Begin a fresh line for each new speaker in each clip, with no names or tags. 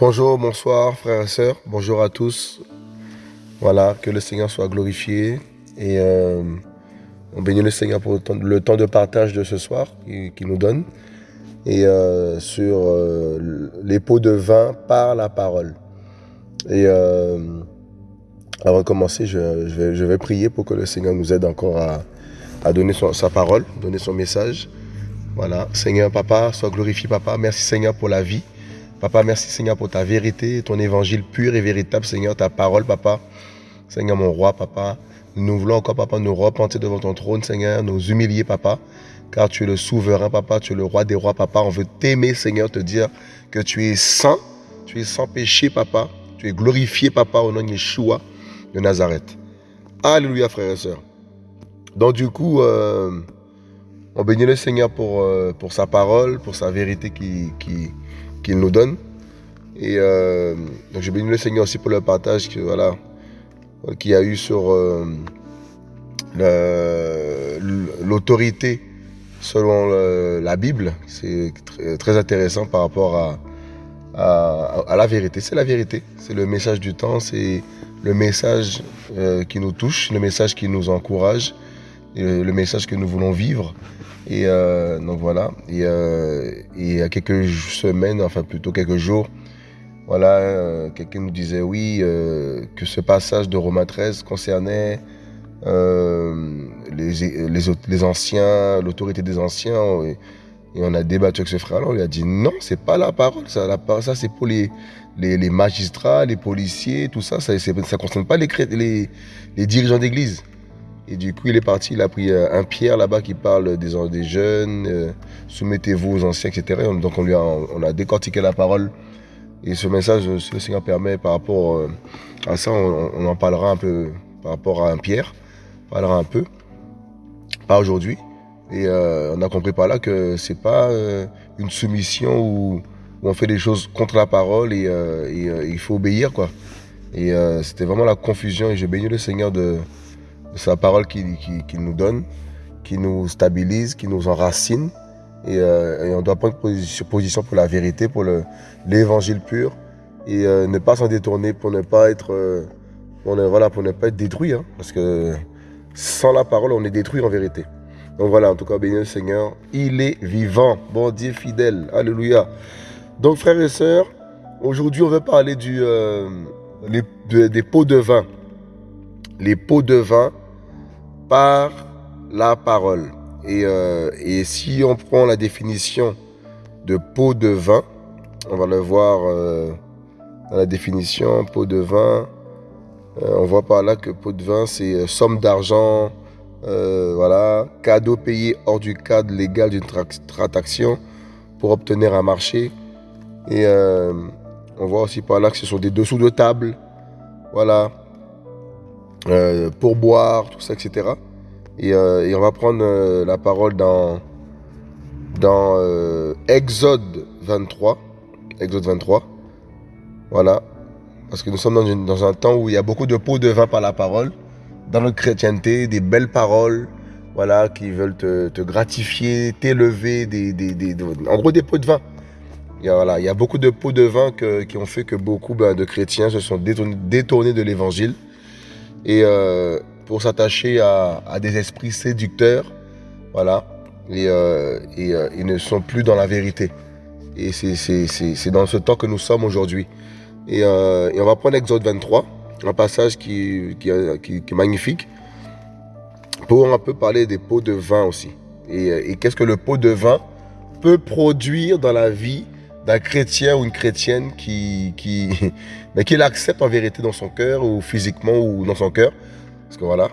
Bonjour, bonsoir frères et sœurs, bonjour à tous. Voilà, que le Seigneur soit glorifié et euh, on bénit le Seigneur pour le temps, de partage de ce soir qu'il nous donne et euh, sur euh, les pots de vin par la parole. Et avant de commencer, je, vais, prier pour que le Seigneur nous aide encore à, donner sa parole, donner son message. Voilà, Seigneur, Papa, sois glorifié, Papa. Merci Seigneur pour la vie. Papa, merci Seigneur pour ta vérité, ton évangile pur et véritable, Seigneur, ta parole, Papa. Seigneur, mon roi, Papa. Nous voulons encore, Papa, nous repentir devant ton trône, Seigneur, nous humilier, Papa, car tu es le souverain, Papa, tu es le roi des rois, Papa. On veut t'aimer, Seigneur, te dire que tu es saint, tu es sans péché, Papa. Tu es glorifié, Papa, au nom de Yeshua de Nazareth. Alléluia, frères et sœurs. Donc, du coup, euh, on bénit le Seigneur pour, euh, pour sa parole, pour sa vérité qui, qui, qu'il nous donne. Et euh, donc je bénis le Seigneur aussi pour le partage qu'il y a eu sur l'autorité selon la Bible. C'est très, intéressant par rapport à, la vérité. C'est la vérité. C'est le message du temps. C'est le message euh, qui nous touche, le message qui nous encourage, le message que nous voulons vivre. Et euh, donc voilà. Et, euh, et, il y a quelques semaines, enfin plutôt quelques jours, voilà, quelqu'un nous disait oui, que ce passage de Romains 13 concernait les, anciens, l'autorité des anciens. Et, on a débattu avec ce frère-là. On lui a dit non, c'est pas la parole. Ça, c'est pour les, magistrats, les policiers, tout ça. Ça ne concerne pas les, les, dirigeants d'église. Et du coup, il est parti, il a pris euh, un Pierre là-bas qui parle des, jeunes, euh, soumettez-vous aux anciens, etc. Donc on lui a, on décortiqué la parole. Et ce message, si le Seigneur permet, par rapport euh, à ça, on, en parlera un peu par rapport à un Pierre. On parlera un peu. Aujourd'hui. Et on a compris par là que c'est pas une soumission où, on fait des choses contre la parole et, il faut obéir, quoi. Et c'était vraiment la confusion. Et je bénis le Seigneur de, la parole qu'il nous donne, qui nous stabilise, qui nous enracine. Et, euh, on doit prendre position, pour la vérité, pour l'évangile pur. Et euh, ne pas s'en détourner pour ne pas être, euh, pour ne, voilà, pour ne pas être détruit. Hein. parce que sans la parole, on est détruit en vérité. Donc voilà, en tout cas, béni le Seigneur. Il est vivant, bon Dieu fidèle. Alléluia. Donc frères et sœurs, aujourd'hui on veut parler du, des pots de vin. Les pots de vin par la parole. Euh, et, si on prend la définition de pot de vin, on va le voir euh, dans la définition, pot de vin, euh, on voit par là que pot de vin, c'est somme d'argent, voilà, cadeau payé hors du cadre légal d'une transaction pour obtenir un marché. Et on voit aussi par là que ce sont des dessous de table, voilà, euh, pour boire, tout ça, etc. Euh, et, on va prendre euh, la parole dans, dans Exode 23. Exode 23. Voilà. Parce que nous sommes dans, un temps où il y a beaucoup de pots de vin par la parole. Dans notre chrétienté, des belles paroles, voilà, qui veulent te, gratifier, t'élever, des, en gros des pots de vin. Il y a, voilà, il y a beaucoup de pots de vin qui ont fait que beaucoup ben, de chrétiens se sont détournés de l'évangile et euh, pour s'attacher à, des esprits séducteurs, voilà, et, euh, euh, ils ne sont plus dans la vérité. Et c'est dans ce temps que nous sommes aujourd'hui. Et, on va prendre Exode 23, un passage qui, qui, est magnifique, pour un peu parler des pots de vin aussi. Et, qu'est-ce que le pot de vin peut produire dans la vie d'un chrétien ou une chrétienne qui, qui, mais qui l'accepte en vérité dans son cœur ou physiquement ou dans son cœur? Parce que voilà.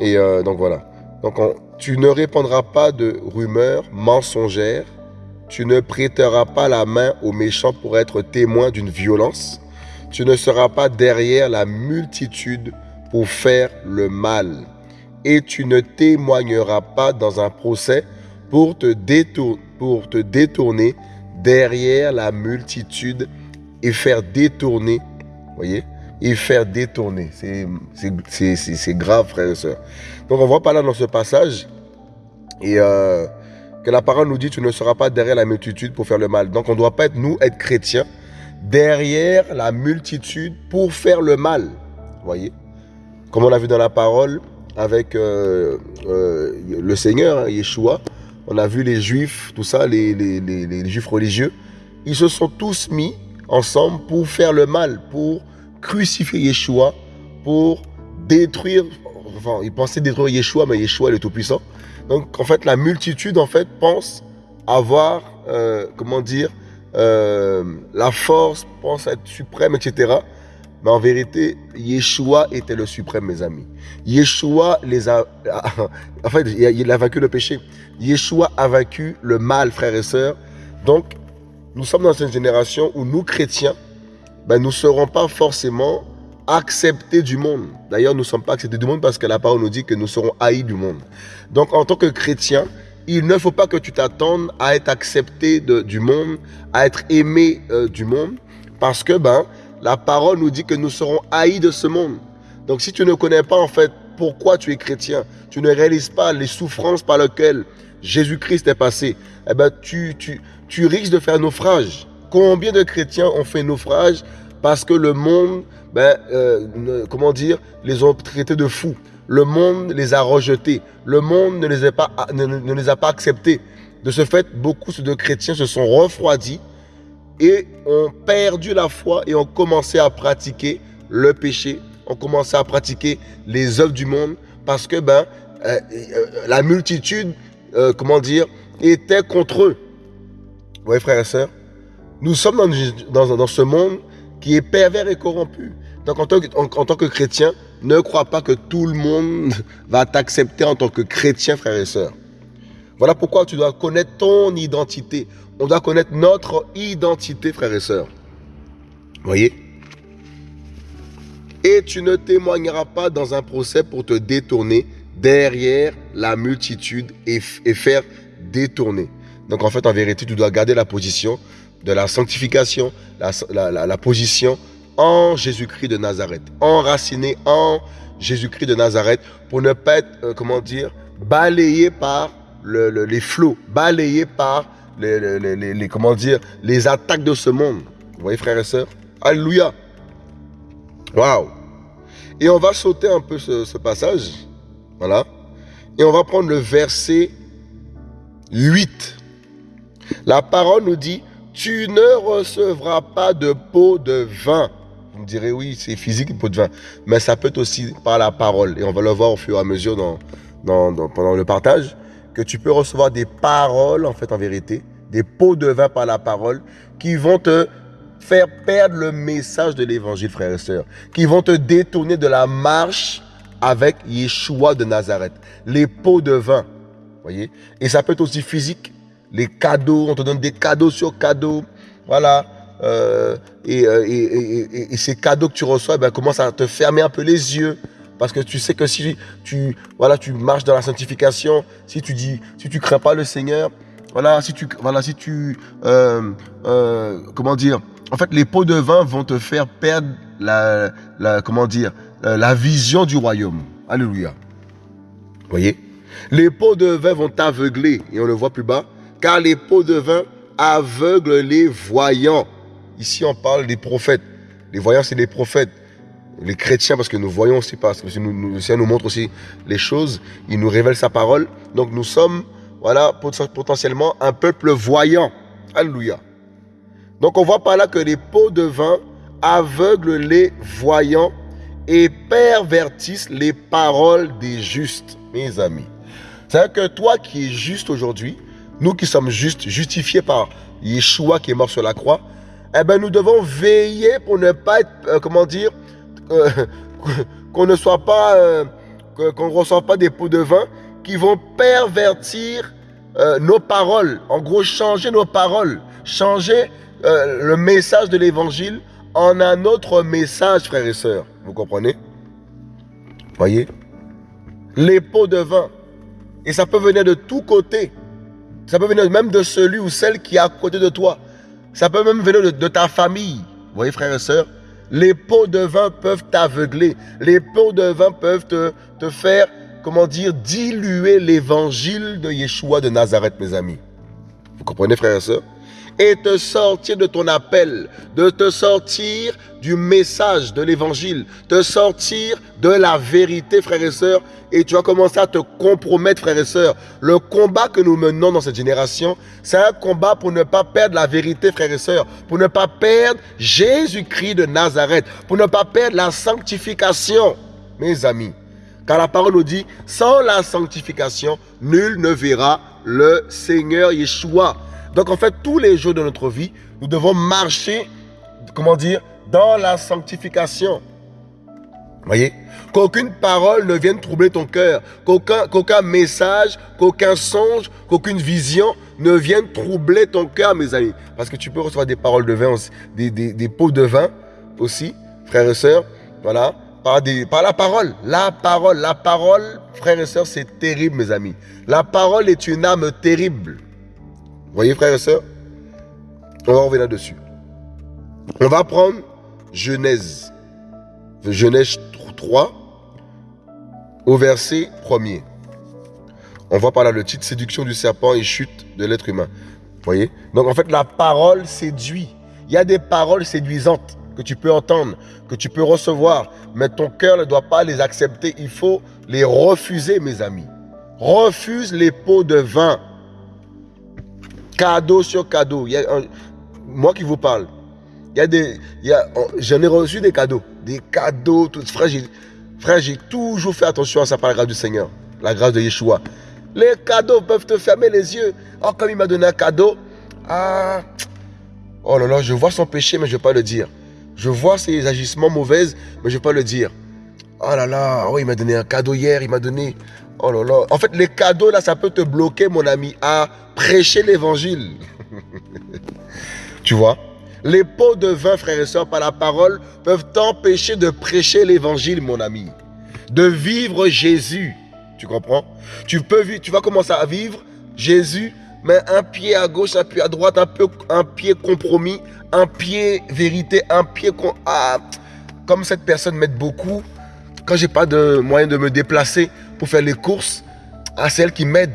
Et euh, donc voilà. Donc tu ne répondras pas de rumeurs mensongères. Tu ne prêteras pas la main aux méchants pour être témoin d'une violence. Tu ne seras pas derrière la multitude pour faire le mal. Et tu ne témoigneras pas dans un procès pour te, détourner derrière la multitude et faire détourner, voyez, et faire détourner. C'est grave, frères et sœurs. Donc on voit pas là dans ce passage, euh, que la parole nous dit, tu ne seras pas derrière la multitude pour faire le mal. Donc on ne doit pas être, nous, être chrétiens, derrière la multitude pour faire le mal. Voyez? Comme on a vu dans la parole avec euh, euh, le Seigneur, hein, Yeshua, on a vu les juifs, tout ça, les, juifs religieux, ils se sont tous mis ensemble pour faire le mal, pour crucifier Yeshua, pour détruire, enfin, ils pensaient détruire Yeshua, mais Yeshua, le Tout-Puissant. Donc, en fait, la multitude, en fait, pense avoir, euh, comment dire, euh, la force, pense être suprême, etc. Mais en vérité, Yeshua était le suprême, mes amis. Yeshua les a. En fait, il a vaincu le péché. Yeshua a vaincu le mal, frères et sœurs. Donc, nous sommes dans une génération où nous, chrétiens, ben, nous ne serons pas forcément acceptés du monde. D'ailleurs, nous ne sommes pas acceptés du monde parce que la parole nous dit que nous serons haïs du monde. Donc, en tant que chrétien, il ne faut pas que tu t'attendes à être accepté du monde, à être aimé euh, du monde, parce que ben, la parole nous dit que nous serons haïs de ce monde. Donc si tu ne connais pas en fait pourquoi tu es chrétien, tu ne réalises pas les souffrances par lesquelles Jésus-Christ est passé, eh ben, tu, tu, tu risques de faire naufrage. Combien de chrétiens ont fait naufrage parce que le monde, ben, euh, comment dire, les ont traités de fous. Le monde les a rejetés. Le monde ne les a pas, ne, les a pas acceptés. De ce fait, beaucoup de chrétiens se sont refroidis et ont perdu la foi et ont commencé à pratiquer le péché, ont commencé à pratiquer les œuvres du monde parce que ben, euh, euh, la multitude, comment dire, était contre eux. Vous voyez, frères et sœurs, nous sommes dans, ce monde qui est pervers et corrompu. Donc en tant, que, tant que chrétien, ne crois pas que tout le monde va t'accepter en tant que chrétien, frère et sœur. Voilà pourquoi tu dois connaître ton identité. On doit connaître notre identité, frère et sœurs. Voyez? Et tu ne témoigneras pas dans un procès pour te détourner derrière la multitude et, faire détourner. Donc en fait, en vérité, tu dois garder la position de la sanctification, la position en Jésus-Christ de Nazareth, enraciné en Jésus-Christ de Nazareth, pour ne pas être, euh, comment dire, balayé par les flots, balayé par les, dire, les attaques de ce monde. Vous voyez, frères et sœurs? Alléluia. Waouh. Et on va sauter un peu ce, ce passage. Voilà. Et on va prendre le verset 8. La parole nous dit, tu ne recevras pas de pot de vin vous me direz, oui, c'est physique, une pot de vin. Mais ça peut être aussi par la parole. Et on va le voir au fur et à mesure dans, dans, pendant le partage, que tu peux recevoir des paroles, en fait, en vérité, des pots de vin par la parole, qui vont te faire perdre le message de l'évangile, frères et sœurs, qui vont te détourner de la marche avec Yeshua de Nazareth. Les pots de vin, voyez Et ça peut être aussi physique. Les cadeaux, on te donne des cadeaux sur cadeaux. Voilà. Euh, euh, et, ces cadeaux que tu reçois eh ben, commencent à te fermer un peu les yeux. Parce que tu sais que si tu, voilà, tu marches dans la sanctification, si tu dis, si tu crains pas le Seigneur, voilà, si tu, voilà, si tu, euh, comment dire, en fait, les pots de vin vont te faire perdre la, comment dire, la vision du royaume. Alléluia. Voyez, les pots de vin vont t'aveugler et on le voit plus bas, car les pots de vin aveuglent les voyants. Ici, on parle des prophètes. Les voyants, c'est les prophètes. Les chrétiens, parce que nous voyons aussi, parce que nous, le Seigneur nous montre aussi les choses. Il nous révèle sa parole. Donc, nous sommes, voilà, potentiellement un peuple voyant. Alléluia. Donc, on voit par là que les pots de vin aveuglent les voyants et pervertissent les paroles des justes, mes amis. C'est-à-dire que toi qui es juste aujourd'hui, nous qui sommes justes, justifiés par Yeshua qui est mort sur la croix, eh ben, nous devons veiller pour ne pas être, euh, comment dire, euh, qu'on ne soit pas, euh, qu'on ne reçoive pas des pots de vin qui vont pervertir nos paroles. En gros, changer nos paroles, changer le message de l'évangile en un autre message, frères et sœurs. Vous comprenez? Voyez? Les pots de vin. Et ça peut venir de tous côtés. Ça peut venir même de celui ou celle qui est à côté de toi. Ça peut même venir de, ta famille. Vous voyez, frères et sœurs Les pots de vin peuvent t'aveugler. Les pots de vin peuvent te, te faire, comment dire, diluer l'évangile de Yeshua de Nazareth, mes amis. Vous comprenez, frères et sœurs? Et te sortir de ton appel, de te sortir du message de l'évangile, te sortir de la vérité, frères et sœurs, et tu vas commencer à te compromettre, frères et sœurs. Le combat que nous menons dans cette génération, c'est un combat pour ne pas perdre la vérité, frères et sœurs, pour ne pas perdre Jésus-Christ de Nazareth, pour ne pas perdre la sanctification, mes amis. Car la parole nous dit, sans la sanctification, nul ne verra le Seigneur Yeshua. Donc en fait, tous les jours de notre vie, nous devons marcher, comment dire, dans la sanctification. Voyez? Qu'aucune parole ne vienne troubler ton cœur, qu'aucun message, qu'aucun songe, qu'aucune vision ne vienne troubler ton cœur, mes amis. Parce que tu peux recevoir des paroles de vin, aussi, des, des, pots de vin aussi, frères et sœurs, voilà, par, des, par la parole. La parole, la parole, frères et sœurs, c'est terrible, mes amis. La parole est une âme terrible voyez, frères et sœurs On va revenir dessus. On va prendre Genèse. Genèse 3, au verset 1er. On voit par là le titre Séduction du serpent et chute de l'être humain. voyez? Donc en fait, la parole séduit. Il y a des paroles séduisantes que tu peux entendre, que tu peux recevoir, mais ton cœur ne doit pas les accepter. Il faut les refuser, mes amis. Refuse les pots de vin cadeau sur cadeau. Moi qui vous parle. Il des, a, j'en ai reçu des cadeaux, des cadeaux. Tout, frère, j'ai, frère, j'ai toujours fait attention à ça par la grâce du Seigneur, la grâce de Yeshua. Les cadeaux peuvent te fermer les yeux. Oh, comme il m'a donné un cadeau, ah, oh là là, je vois son péché, mais je ne vais pas le dire. Je vois ses agissements mauvais, mais je ne vais pas le dire. Oh là là, oh, il m'a donné un cadeau hier, il m'a donné. Oh là là. En fait, les cadeaux, là, ça peut te bloquer, mon ami, à prêcher l'évangile. tu vois? Les pots de vin, frères et sœurs, par la parole, peuvent t'empêcher de prêcher l'évangile, mon ami. De vivre Jésus. Tu comprends? Tu, peux, tu vas commencer à vivre? Jésus, mais un pied à gauche, un pied à droite, un, peu, un pied compromis, un pied vérité, un pied... Ah, comme cette personne m'aide beaucoup, quand j'ai pas de moyen de me déplacer pour faire les courses, à celle qui m'aide.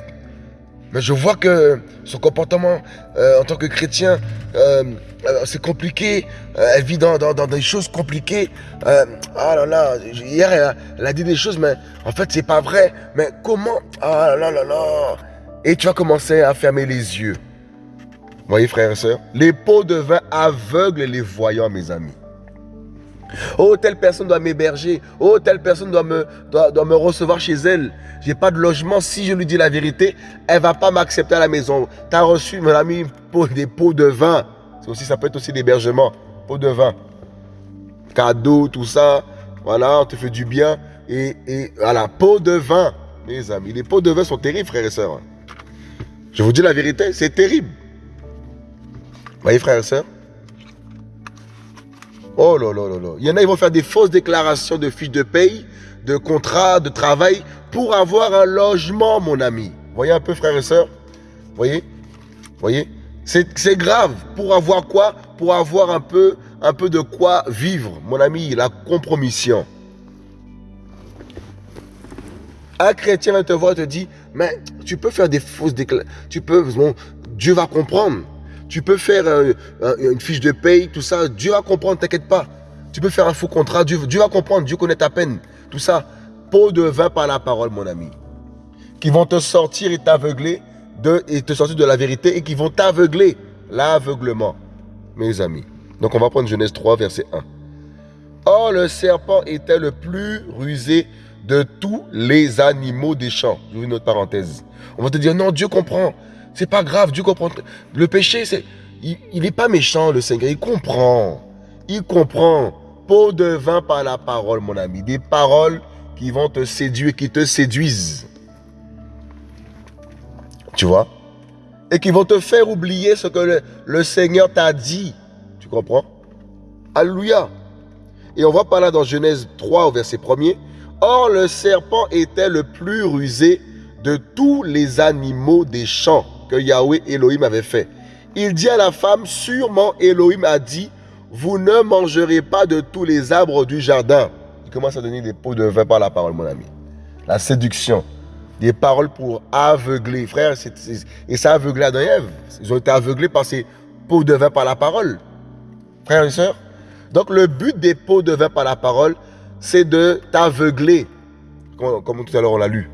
Mais je vois que son comportement euh, en tant que chrétien, euh, euh, c'est compliqué. elle vit dans, des choses compliquées. ah là là, hier elle a, dit des choses, mais en fait c'est pas vrai. Mais comment? Ah là là là Et tu vas commencer à fermer les yeux. Voyez frères et sœurs, les pots de vin aveuglent les voyants, mes amis. Oh, telle personne doit m'héberger. Oh, telle personne doit me, recevoir chez elle. J'ai pas de logement. Si je lui dis la vérité, elle va pas m'accepter à la maison. Tu as reçu, mon ami, des pots de vin. Aussi, ça peut être aussi l'hébergement. Pots de vin. Cadeau, tout ça. Voilà, on te fait du bien. Et, et voilà, pots de vin. Mes amis, les pots de vin sont terribles, frères et sœurs. Je vous dis la vérité, c'est terrible. Vous voyez, frères et sœurs? Oh là là là là. Il y en a, ils vont faire des fausses déclarations de fiches de paye, de contrats, de travail pour avoir un logement, mon ami. Voyez un peu, frères et sœurs Voyez? Voyez? C'est grave. Pour avoir quoi? Pour avoir un peu, un peu de quoi vivre, mon ami, la compromission. Un chrétien va te voir et te dit, mais tu peux faire des fausses déclarations. Tu peux, bon, Dieu va comprendre. Tu peux faire euh, une fiche de paye, tout ça. Dieu va comprendre, t'inquiète pas. Tu peux faire un faux contrat. Dieu, va comprendre. Dieu connaît ta peine. Tout ça. Pot de vin par la parole, mon ami. Qui vont te sortir et t'aveugler de, sortir de la vérité et qui vont t'aveugler. L'aveuglement, mes amis. Donc on va prendre Genèse 3, verset 1. Or, le serpent était le plus rusé de tous les animaux des champs. Vous une autre parenthèse. On va te dire, non, Dieu comprend. C'est pas grave, Dieu comprend. Le péché, il n'est pas méchant, le Seigneur. Il comprend. Il comprend. Pot de vin par la parole, mon ami. Des paroles qui vont te séduire, qui te séduisent. Tu vois? Et qui vont te faire oublier ce que le, le Seigneur t'a dit. Tu comprends? Alléluia. Et on voit par là dans Genèse 3 au verset 1er. Or le serpent était le plus rusé de tous les animaux des champs que Yahweh Elohim avait fait. Il dit à la femme, sûrement Elohim a dit, vous ne mangerez pas de tous les arbres du jardin. Il commence à donner des pots de vin par la parole, mon ami. La séduction. Des paroles pour aveugler. Frère, et ça a aveuglé Adam et Ève. Ils ont été aveuglés par ces pots de vin par la parole. Frères et sœurs. Donc le but des pots de vin par la parole, c'est de t'aveugler. Comme, tout à l'heure on l'a lu.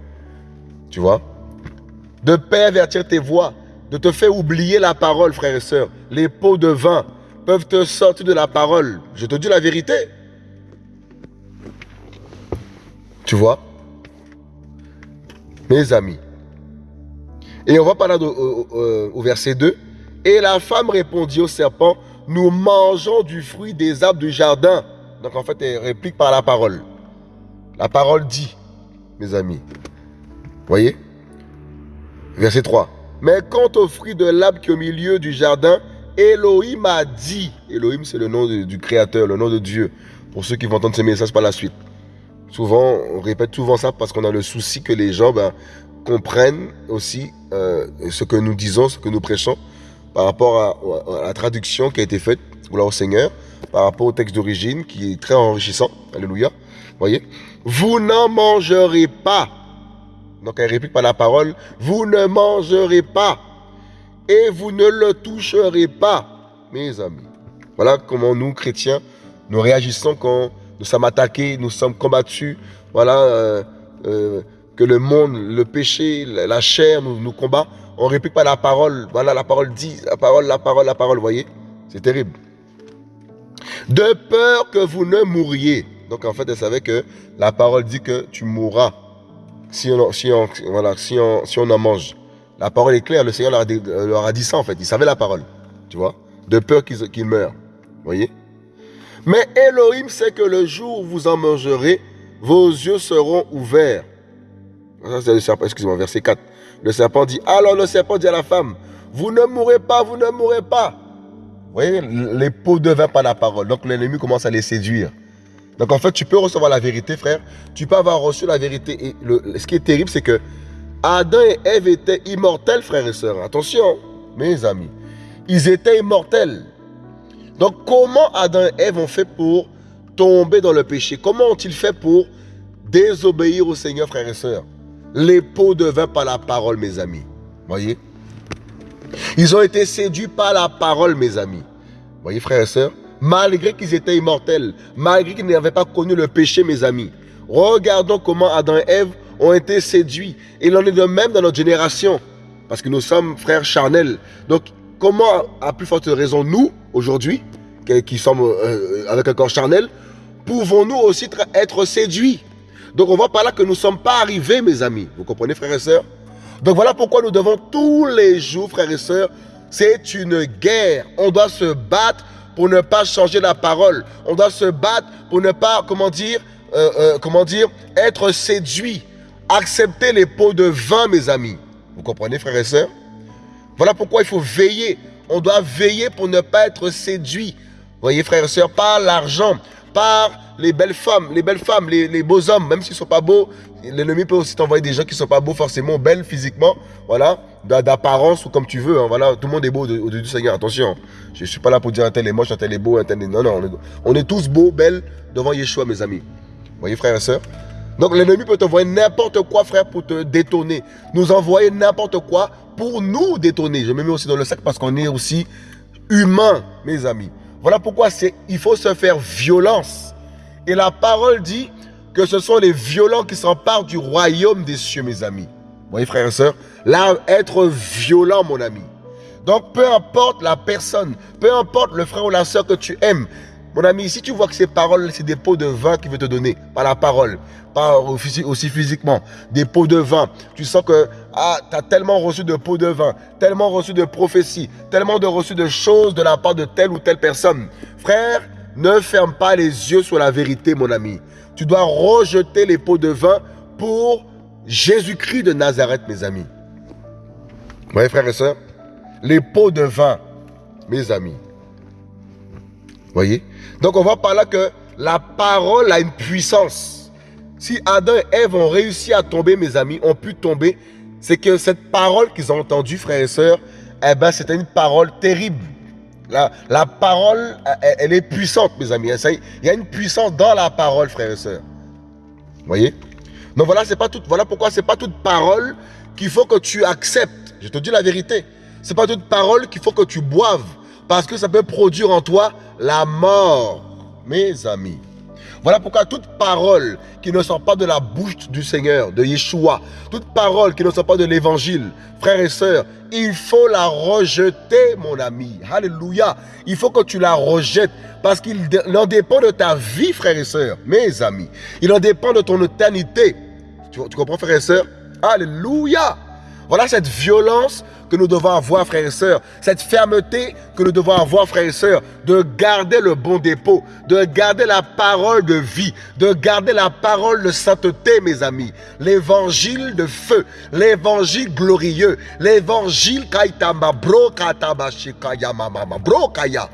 Tu vois? De pervertir tes voix. De te faire oublier la parole, frères et sœurs. Les pots de vin peuvent te sortir de la parole. Je te dis la vérité. Tu vois? Mes amis. Et on va parler au, au, verset 2. Et la femme répondit au serpent, nous mangeons du fruit des arbres du jardin. Donc en fait, elle réplique par la parole. La parole dit, mes amis. Voyez? Verset 3. Mais quant au fruit de l'arbre qui est au milieu du jardin, Elohim a dit. Elohim, c'est le nom du Créateur, le nom de Dieu. Pour ceux qui vont entendre ces messages par la suite. Souvent, on répète souvent ça parce qu'on a le souci que les gens ben, comprennent aussi euh, ce que nous disons, ce que nous prêchons par rapport à, la traduction qui a été faite, au Seigneur, par rapport au texte d'origine qui est très enrichissant. Alléluia. Voyez? Vous n'en mangerez pas. Donc elle réplique par la parole, vous ne mangerez pas et vous ne le toucherez pas, mes amis. Voilà comment nous, chrétiens, nous réagissons quand nous sommes attaqués, nous sommes combattus. Voilà euh, euh, que le monde, le péché, la chair nous, nous combat. On réplique pas la parole. Voilà, la parole dit, la parole, la parole, la parole, voyez C'est terrible. De peur que vous ne mouriez. Donc en fait, elle savait que la parole dit que tu mourras si on, en mange. La parole est claire, le Seigneur leur a, dit, euh, leur a dit ça en fait. Il savait la parole, tu vois, de peur qu'ils meurent. voyez Mais Elohim sait que le jour où vous en mangerez, vos yeux seront ouverts. Ça, c'est le serpent, excusez-moi, verset 4. Le serpent dit, alors le serpent dit à la femme, vous ne mourrez pas, vous ne mourrez pas. Vous voyez, les pots de vin par la parole. Donc l'ennemi commence à les séduire. Donc en fait, tu peux recevoir la vérité, frère. Tu peux avoir reçu la vérité. Et le, ce qui est terrible, c'est que Adam et Ève étaient immortels, frères et sœurs. Attention, mes amis. Ils étaient immortels. Donc, comment Adam et Ève ont fait pour tomber dans le péché? Comment ont-ils fait pour désobéir au Seigneur, frères et sœurs? Les pots de vin par la parole, mes amis. Voyez? Ils ont été séduits par la parole, mes amis. Voyez, frères et sœurs? Malgré qu'ils étaient immortels, malgré qu'ils n'avaient pas connu le péché, mes amis. Regardons comment Adam et Ève ont été séduits. Il en est de même dans notre génération. Parce que nous sommes frères charnels. Donc, comment, à plus forte raison, nous, aujourd'hui, qui sommes euh, avec un corps charnel, pouvons-nous aussi être séduits? Donc, on voit par là que nous ne sommes pas arrivés, mes amis. Vous comprenez, frères et sœurs? Donc, voilà pourquoi nous devons tous les jours, frères et sœurs, c'est une guerre. On doit se battre pour ne pas changer la parole. On doit se battre pour ne pas, comment dire, euh, euh, comment dire, être séduit. Accepter les pots de vin, mes amis. Vous comprenez, frères et sœurs? Voilà pourquoi il faut veiller. On doit veiller pour ne pas être séduit. Voyez, frères et sœurs, par l'argent, par les belles femmes, les belles femmes, les, beaux hommes, même s'ils ne sont pas beaux. L'ennemi peut aussi t'envoyer des gens qui ne sont pas beaux forcément, belles physiquement, voilà, d'apparence ou comme tu veux. Hein, voilà, tout le monde est beau au-dessus du Seigneur. Attention, je ne suis pas là pour dire un tel est moche, un tel est beau, un tel est... Non, non, on est, tous beaux, belles devant Yeshua, mes amis. Voyez, frères et sœurs? Donc l'ennemi peut t'envoyer n'importe quoi, frère, pour te détonner. Nous envoyer n'importe quoi pour nous détonner. Je me mets aussi dans le sac parce qu'on est aussi humain, mes amis. Voilà pourquoi il faut se faire violence. Et la parole dit que ce sont les violents qui s'emparent du royaume des cieux, mes amis. Vous voyez, frères et sœurs Là, être violent, mon ami. Donc, peu importe la personne, peu importe le frère ou la sœur que tu aimes, mon ami, si tu vois que ces paroles, c'est des pots de vin qu'il veut te donner, par la parole, pas aussi physiquement, des pots de vin, tu sens que ah, tu as tellement reçu de pots de vin, tellement reçu de prophéties, tellement de reçu de choses de la part de telle ou telle personne. Frère, ne ferme pas les yeux sur la vérité, mon ami. Tu dois rejeter les pots de vin pour Jésus-Christ de Nazareth, mes amis. Vous voyez, frères et sœurs Les pots de vin, mes amis. Donc on voit par là que la parole a une puissance. Si Adam et Ève ont réussi à tomber, mes amis, ont pu tomber, c'est que cette parole qu'ils ont entendue, frères et sœurs, eh ben, c'était une parole terrible. La, parole, elle, est puissante, mes amis. Il y a une puissance dans la parole, frères et sœurs. Voyez? Donc voilà, pas tout, voilà pourquoi c'est pas toute parole qu'il faut que tu acceptes. Je te dis la vérité. C'est pas toute parole qu'il faut que tu boives. Parce que ça peut produire en toi la mort, mes amis. Voilà pourquoi toute parole qui ne sort pas de la bouche du Seigneur, de Yeshua, toute parole qui ne sort pas de l'évangile, frères et sœurs, il faut la rejeter, mon ami. Alléluia. Il faut que tu la rejettes parce qu'il en dépend de ta vie, frères et sœurs, mes amis. Il en dépend de ton éternité. Tu, tu comprends, frères et sœurs? Alléluia. Voilà cette violence que nous devons avoir, frères et sœurs. Cette fermeté que nous devons avoir, frères et sœurs. De garder le bon dépôt. De garder la parole de vie. De garder la parole de sainteté, mes amis. L'évangile de feu. L'évangile glorieux. L'évangile bro bro kaya.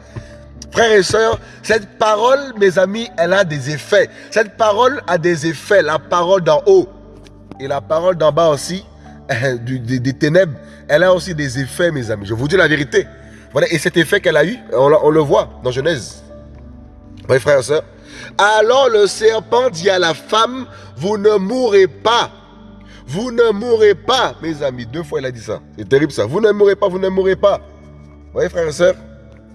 Frères et sœurs, cette parole, mes amis, elle a des effets. Cette parole a des effets. La parole d'en haut et la parole d'en bas aussi des, ténèbres, elle a aussi des effets, mes amis. Je vous dis la vérité. Voilà, et cet effet qu'elle a eu, on, le voit dans Genèse. Oui, frères et sœurs. Alors le serpent dit à la femme, vous ne mourrez pas. Vous ne mourrez pas, mes amis. Deux fois, il a dit ça. C'est terrible ça. Vous ne mourrez pas, vous ne mourrez pas. Vous voyez, frères et sœurs?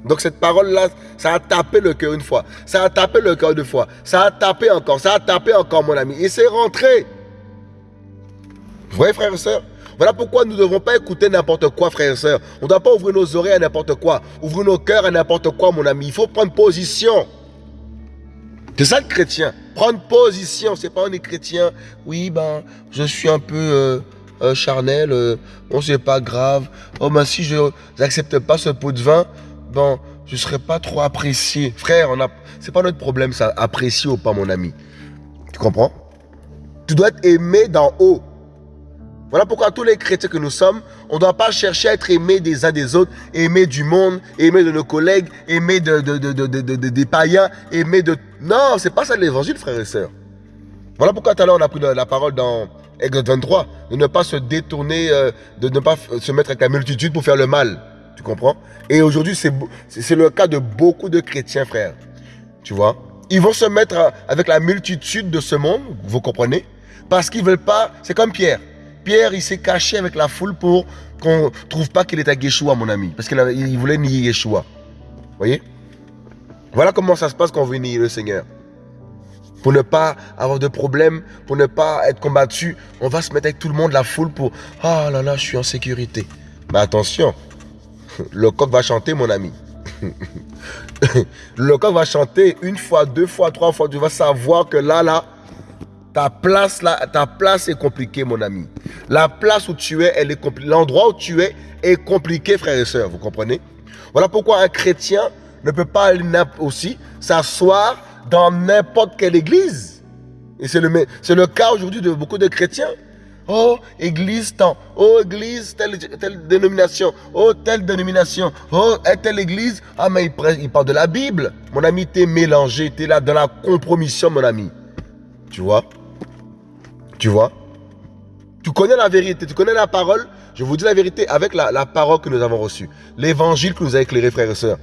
Donc cette parole-là, ça a tapé le cœur une fois. Ça a tapé le cœur deux fois. Ça a tapé encore. Ça a tapé encore, mon ami. Et c'est rentré. Vous voyez, frères et Voilà pourquoi nous ne devons pas écouter n'importe quoi, frères et sœurs. On ne doit pas ouvrir nos oreilles à n'importe quoi. Ouvrir nos cœurs à n'importe quoi, mon ami. Il faut prendre position. C'est ça le chrétien. Prendre position. C'est pas on est chrétien. Oui, ben, je suis un peu euh, euh, charnel. Euh, bon, c'est pas grave. Oh, ben, si je n'accepte pas ce pot de vin, bon, je ne serai pas trop apprécié. Frère, on a... c'est pas notre problème, ça, apprécier ou pas, mon ami. Tu comprends? Tu dois être aimé d'en haut. Voilà pourquoi tous les chrétiens que nous sommes, on ne doit pas chercher à être aimés des uns des autres, aimés du monde, aimés de nos collègues, aimés de, des païens, aimés de... Non, c'est pas ça l'évangile, frères et sœurs. Voilà pourquoi tout à l'heure on a pris la, parole dans Exode 23, de ne pas se détourner, euh, de ne pas se mettre avec la multitude pour faire le mal. Tu comprends? Et aujourd'hui, c'est le cas de beaucoup de chrétiens, frères. Tu vois? Ils vont se mettre avec la multitude de ce monde, vous comprenez? Parce qu'ils veulent pas... C'est comme Pierre. Pierre, il s'est caché avec la foule pour qu'on ne trouve pas qu'il était Yeshua, mon ami. Parce qu'il voulait nier Yeshua. Voyez? Voilà comment ça se passe quand on veut nier le Seigneur. Pour ne pas avoir de problème, pour ne pas être combattu, on va se mettre avec tout le monde, la foule, pour « Ah là là, je suis en sécurité. » Mais attention, le coq va chanter, mon ami. le coq va chanter une fois, deux fois, trois fois. Tu vas savoir que là, là, ta place, là, ta place est compliquée, mon ami. La place où tu es, elle est compliquée. L'endroit où tu es est compliqué, frères et sœurs. Vous comprenez? Voilà pourquoi un chrétien ne peut pas aussi s'asseoir dans n'importe quelle église. Et c'est le, le cas aujourd'hui de beaucoup de chrétiens. Oh, église tant. Oh, église, telle, telle dénomination. Oh, telle dénomination. Oh, telle église? Ah, mais il, il parle de la Bible. Mon ami, t'es mélangé. T'es là dans la compromission, mon ami. Tu vois? Tu vois Tu connais la vérité, tu connais la parole. Je vous dis la vérité avec la, parole que nous avons reçue. L'évangile que nous a éclairé, frères et sœurs.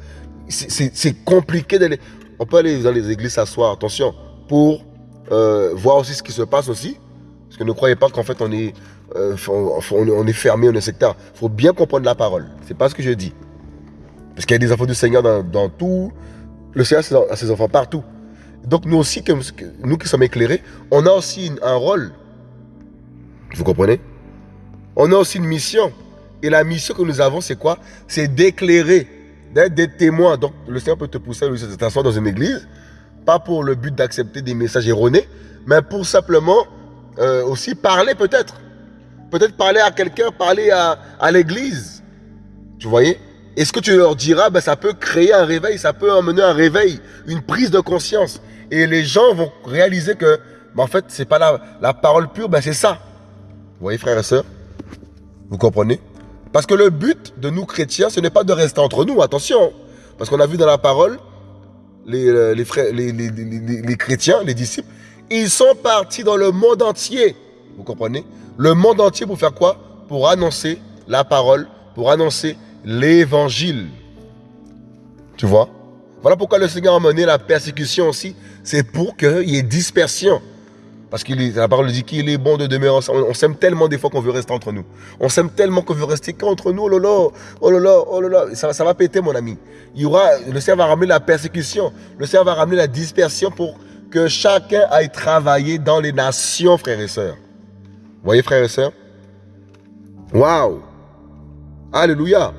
C'est compliqué d'aller. On peut aller dans les églises s'asseoir, attention, pour euh, voir aussi ce qui se passe aussi. Parce que ne croyez pas qu'en fait on est, euh, on, est fermé, on est sectaire. Il faut bien comprendre la parole. C'est pas ce que je dis. Parce qu'il y a des enfants du Seigneur dans, tout. Le Seigneur a ses enfants partout. Donc nous aussi, nous qui sommes éclairés, on a aussi un rôle vous comprenez? On a aussi une mission. Et la mission que nous avons, c'est quoi? C'est d'éclairer, d'être des témoins. Donc, le Seigneur peut te pousser à t'asseoir dans une église, pas pour le but d'accepter des messages erronés, mais pour simplement euh, aussi parler peut-être. Peut-être parler à quelqu'un, parler à, l'église. Tu voyez? Et ce que tu leur diras, ben, ça peut créer un réveil, ça peut emmener un réveil, une prise de conscience. Et les gens vont réaliser que, ben, en fait, c'est pas la, la parole pure, ben, c'est ça. Vous voyez, frères et sœurs Vous comprenez? Parce que le but de nous chrétiens, ce n'est pas de rester entre nous, attention. Parce qu'on a vu dans la parole, les, euh, les, frères, les, les, chrétiens, les disciples, ils sont partis dans le monde entier. Vous comprenez? Le monde entier pour faire quoi? Pour annoncer la parole, pour annoncer l'évangile. Tu vois? Voilà pourquoi le Seigneur a mené la persécution aussi. C'est pour qu'il y ait dispersion. Parce que la parole dit qu'il est bon de demeurer ensemble. On, s'aime tellement des fois qu'on veut rester entre nous. On s'aime tellement qu'on veut rester qu'entre nous. Oh là oh là là, oh là là. Ça, va péter, mon ami. Il y le Seigneur va ramener la persécution. Le Seigneur va ramener la dispersion pour que chacun aille travailler dans les nations, frères et sœurs. Voyez, frères et sœurs? Waouh Alléluia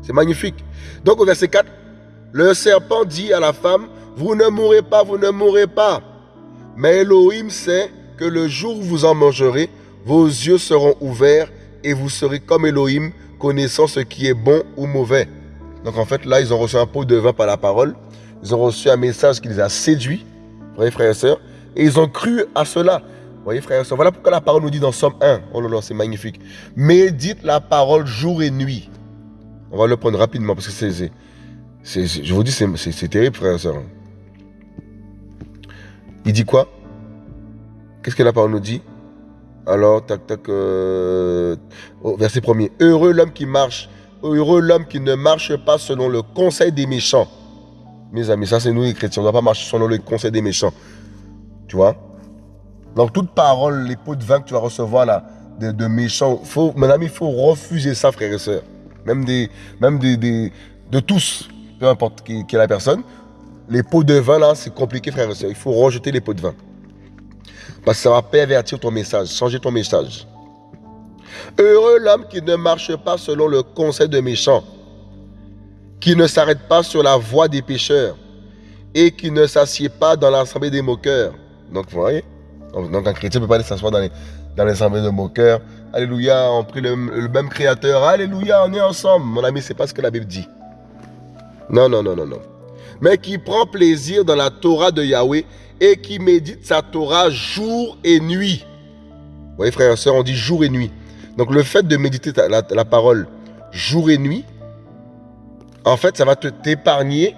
C'est magnifique. Donc au verset 4, le serpent dit à la femme, vous ne mourrez pas, vous ne mourrez pas. Mais Elohim sait que le jour où vous en mangerez, vos yeux seront ouverts et vous serez comme Elohim, connaissant ce qui est bon ou mauvais. Donc en fait, là, ils ont reçu un pot de vin par la parole. Ils ont reçu un message qui les a séduits, vous voyez, frères et sœurs, et ils ont cru à cela. Voyez, frères et sœurs, voilà pourquoi la parole nous dit dans Somme 1, oh là là, c'est magnifique. Médite la parole jour et nuit. On va le prendre rapidement parce que c'est, je vous dis, c'est terrible, frères et sœurs. Il dit quoi? Qu'est-ce que la parole nous dit? Alors, tac, tac, euh, verset premier. Heureux l'homme qui marche, heureux l'homme qui ne marche pas selon le conseil des méchants. Mes amis, ça c'est nous les chrétiens, on ne doit pas marcher selon le conseil des méchants. Tu vois? Donc toute parole, les pots de vin que tu vas recevoir là, de, méchants, faut, mon ami, il faut refuser ça, frères et sœurs. Même des, de tous, peu importe qui est la personne. Les pots de vin, là, c'est compliqué, frère et soeur. Il faut rejeter les pots de vin. Parce que ça va pervertir ton message, changer ton message. Heureux l'homme qui ne marche pas selon le conseil de méchants, qui ne s'arrête pas sur la voie des pécheurs et qui ne s'assied pas dans l'assemblée des moqueurs. Donc, vous voyez? Donc, un chrétien ne peut pas aller s'asseoir dans, l'assemblée des moqueurs. Alléluia, on prie le, le, même créateur. Alléluia, on est ensemble. Mon ami, c'est pas ce que la Bible dit. Non, non, non, non, non mais qui prend plaisir dans la Torah de Yahweh et qui médite sa Torah jour et nuit. Vous voyez, frères et sœurs, on dit jour et nuit. Donc le fait de méditer la, parole jour et nuit, en fait, ça va t'épargner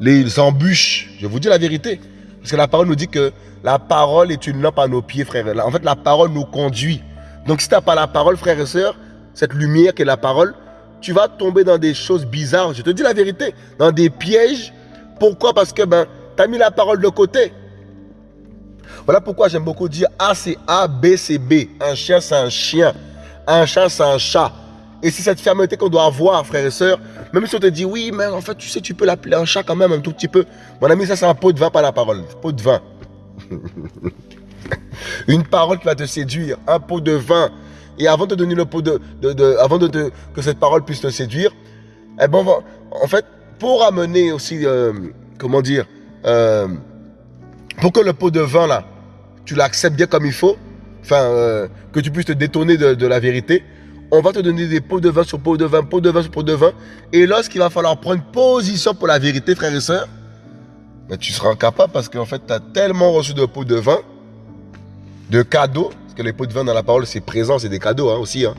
les embûches. Je vous dis la vérité. Parce que la parole nous dit que la parole est une lampe à nos pieds, frères. En fait, la parole nous conduit. Donc si tu n'as pas la parole, frères et sœurs, cette lumière qui est la parole, tu vas tomber dans des choses bizarres. Je te dis la vérité, dans des pièges. Pourquoi? Parce que ben, tu as mis la parole de côté. Voilà pourquoi j'aime beaucoup dire A c'est A, B c'est B. Un chien c'est un chien. Un chat c'est un chat. Et c'est cette fermeté qu'on doit avoir, frères et sœurs. Même si on te dit oui, mais en fait, tu sais, tu peux l'appeler un chat quand même un tout petit peu. Mon ami, ça c'est un pot de vin, pas la parole. Pot de vin. Une parole qui va te séduire. Un pot de vin et avant de donner le pot de, avant de, que cette parole puisse te séduire, eh ben, en fait, pour amener aussi, euh, comment dire, euh, pour que le pot de vin là, tu l'acceptes bien comme il faut, enfin, euh, que tu puisses te détourner de, la vérité, on va te donner des pots de vin sur pot de vin, pot de vin sur pot de vin. Et lorsqu'il va falloir prendre position pour la vérité, frères et sœurs, ben, tu seras incapable parce qu'en fait, tu as tellement reçu de pots de vin, de cadeaux, parce que les pots de vin dans la parole, c'est présent, c'est des cadeaux hein, aussi. Hein.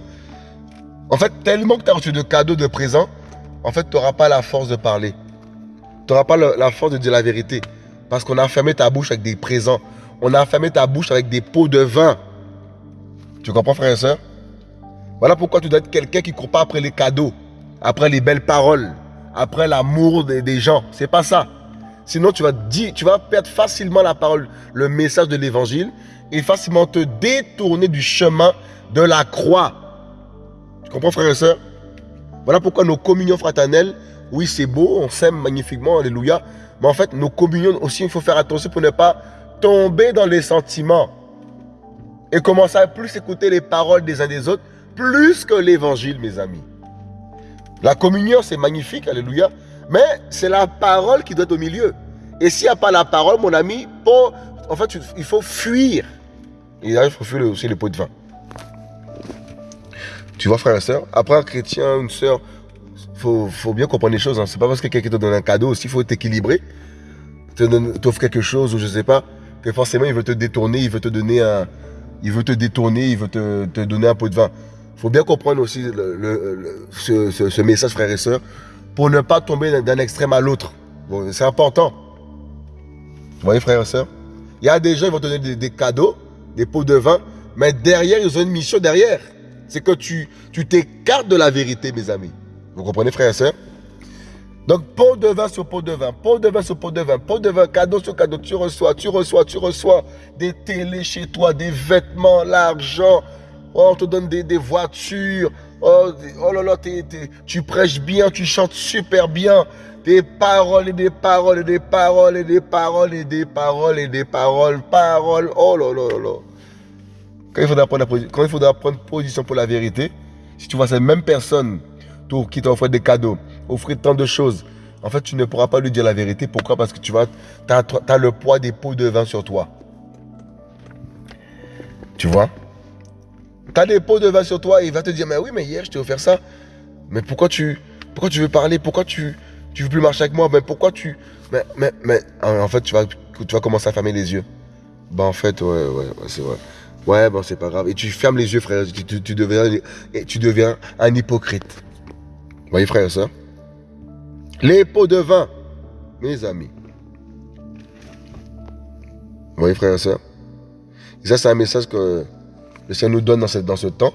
En fait, tellement que tu as reçu de cadeaux de présent, en fait, tu n'auras pas la force de parler. Tu n'auras pas la force de dire la vérité. Parce qu'on a fermé ta bouche avec des présents. On a fermé ta bouche avec des pots de vin. Tu comprends, frère et soeur Voilà pourquoi tu dois être quelqu'un qui ne court pas après les cadeaux, après les belles paroles, après l'amour des, des, gens. C'est pas ça. Sinon, tu vas, dire, tu vas perdre facilement la parole, le message de l'évangile et facilement te détourner du chemin de la croix. Tu comprends, frère et soeur Voilà pourquoi nos communions fraternelles, oui, c'est beau, on s'aime magnifiquement, alléluia. Mais en fait, nos communions aussi, il faut faire attention pour ne pas tomber dans les sentiments. Et commencer à plus écouter les paroles des uns des autres, plus que l'évangile, mes amis. La communion, c'est magnifique, alléluia. Mais c'est la parole qui doit être au milieu. Et s'il n'y a pas la parole, mon ami, fait, il faut fuir. Et là, il faut fuir aussi les pots de vin. Tu vois, frère et soeur Après, un chrétien, une soeur, il faut, bien comprendre les choses. Hein. C'est pas parce que quelqu'un te donne un cadeau aussi, il faut t'équilibrer. T'offre quelque chose ou je sais pas, que forcément il veut te détourner, il veut te donner un, il veut te détourner, il veut te, donner un pot de vin. Faut bien comprendre aussi ce, message, frère et soeur pour ne pas tomber d'un extrême à l'autre. c'est important. Vous voyez, frère et soeur Il y a des gens qui vont te donner des cadeaux, des pots de vin, mais derrière, ils ont une mission derrière. c'est que tu tu t'écartes de la vérité, mes amis. Vous comprenez, frères et sœurs donc, pot de vin sur pot de vin, pot de vin sur pot de vin, pot de vin, cadeau sur cadeau, tu reçois, tu reçois, tu reçois des télés chez toi, des vêtements, l'argent, oh, on te donne des, des voitures, oh, oh là là, tu prêches bien, tu chantes super bien, des paroles et des paroles et des paroles et des paroles et des paroles et des paroles, paroles, oh là là là là. Quand il faudra prendre, quand il position pour la vérité, si tu vois ces mêmes personnes qui t'offrent des cadeaux, offrir tant de choses. En fait, tu ne pourras pas lui dire la vérité. Pourquoi? Parce que tu as le poids des pots de vin sur toi. Tu vois? Tu as des pots de vin sur toi et il va te dire, mais oui, mais hier, je t'ai offert ça. Mais pourquoi tu, pourquoi tu veux parler? Pourquoi tu, tu veux plus marcher avec moi? Mais pourquoi tu... Mais, en fait, tu vas, tu vas commencer à fermer les yeux. Bah en fait, ouais, ouais, c'est vrai. Ouais, bon, c'est pas grave. Et tu fermes les yeux, frère. Tu, tu, deviens, tu deviens un hypocrite. Vous voyez, frère et soeur les pots de vin, mes amis. Vous voyez, sœurs Et ça, c'est un message que le Seigneur nous donne dans ce, temps.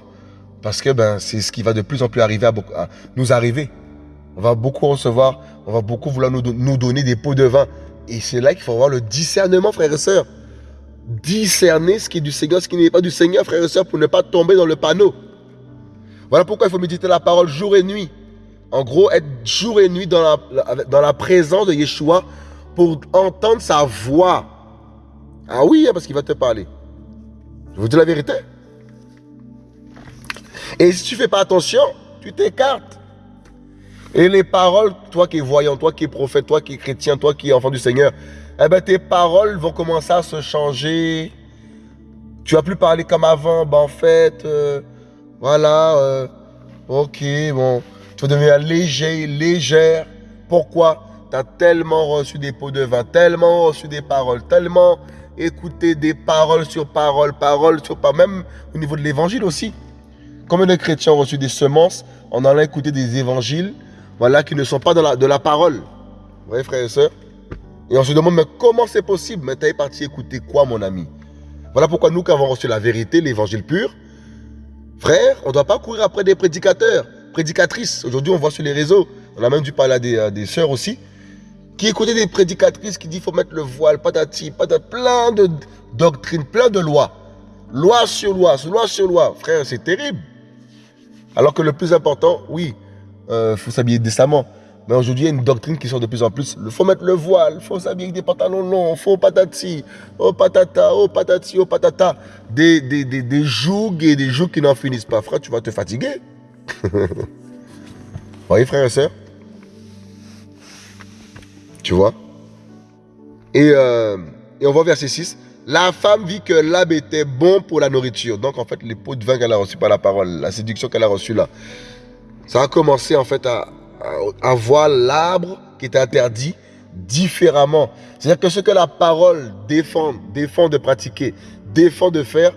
Parce que ben, c'est ce qui va de plus en plus arriver à, nous arriver. On va beaucoup recevoir, on va beaucoup vouloir nous, nous donner des pots de vin. Et c'est là qu'il faut avoir le discernement, frères et sœurs. Discerner ce qui est du Seigneur, ce qui n'est pas du Seigneur, frères et sœurs, pour ne pas tomber dans le panneau. Voilà pourquoi il faut méditer la parole jour et nuit. En gros, être jour et nuit dans la, dans la présence de Yeshua pour entendre sa voix. Ah oui, hein, parce qu'il va te parler. Je vous dis la vérité. Et si tu fais pas attention, tu t'écartes. Et les paroles, toi qui es voyant, toi qui es prophète, toi qui es chrétien, toi qui es enfant du Seigneur, eh ben tes paroles vont commencer à se changer. Tu vas plus parler comme avant. Ben en fait, euh, voilà, euh, ok, bon. Tu vas devenir léger, légère. Pourquoi? Tu as tellement reçu des pots de vin, tellement reçu des paroles, tellement écouté des paroles sur paroles, paroles sur paroles, même au niveau de l'évangile aussi. Combien de chrétiens ont reçu des semences en allant écouter des évangiles voilà, qui ne sont pas de la, parole Vous voyez, frères et sœurs? Et on se demande, mais comment c'est possible? Mais tu es parti écouter quoi, mon ami? Voilà pourquoi nous qui avons reçu la vérité, l'évangile pur, frère, on ne doit pas courir après des prédicateurs prédicatrices. Aujourd'hui, on voit sur les réseaux, on a même dû parler des, sœurs aussi, qui écoutaient des prédicatrices qui disent faut mettre le voile, patati, patati, plein de doctrines, plein de lois. Loi sur loi, loi sur loi. Frère, c'est terrible. Alors que le plus important, oui, il euh, faut s'habiller décemment. Mais aujourd'hui, il y a une doctrine qui sort de plus en plus. Il faut mettre le voile, il faut s'habiller avec des pantalons longs, faut patati, oh patata, oh patati, oh patata. Des, des, des, des jougs et des jougs qui n'en finissent pas. Frère, tu vas te fatiguer. voyez, frères et sœurs Tu vois? Et, euh, et on voit verset 6. La femme vit que l'arbre était bon pour la nourriture. Donc, en fait, les pots de vin qu'elle a reçus par la parole, la séduction qu'elle a reçue là, ça a commencé en fait à, à, voir l'arbre qui était interdit différemment. C'est-à-dire que ce que la parole défend, défend de pratiquer, défend de faire,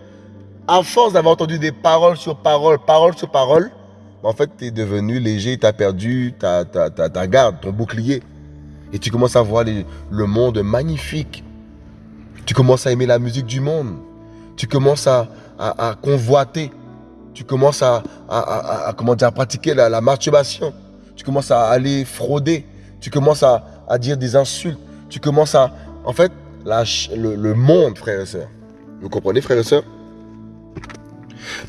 à force d'avoir entendu des paroles sur paroles, paroles sur paroles, en fait, tu es devenu léger, tu as perdu ta, ta, garde, ton bouclier. Et tu commences à voir le monde magnifique. Tu commences à aimer la musique du monde. Tu commences à, convoiter. Tu commences à, comment dire, pratiquer la, masturbation. Tu commences à aller frauder. Tu commences à, dire des insultes. Tu commences à... En fait, le, le monde, frères et sœurs. Vous comprenez, frères et sœurs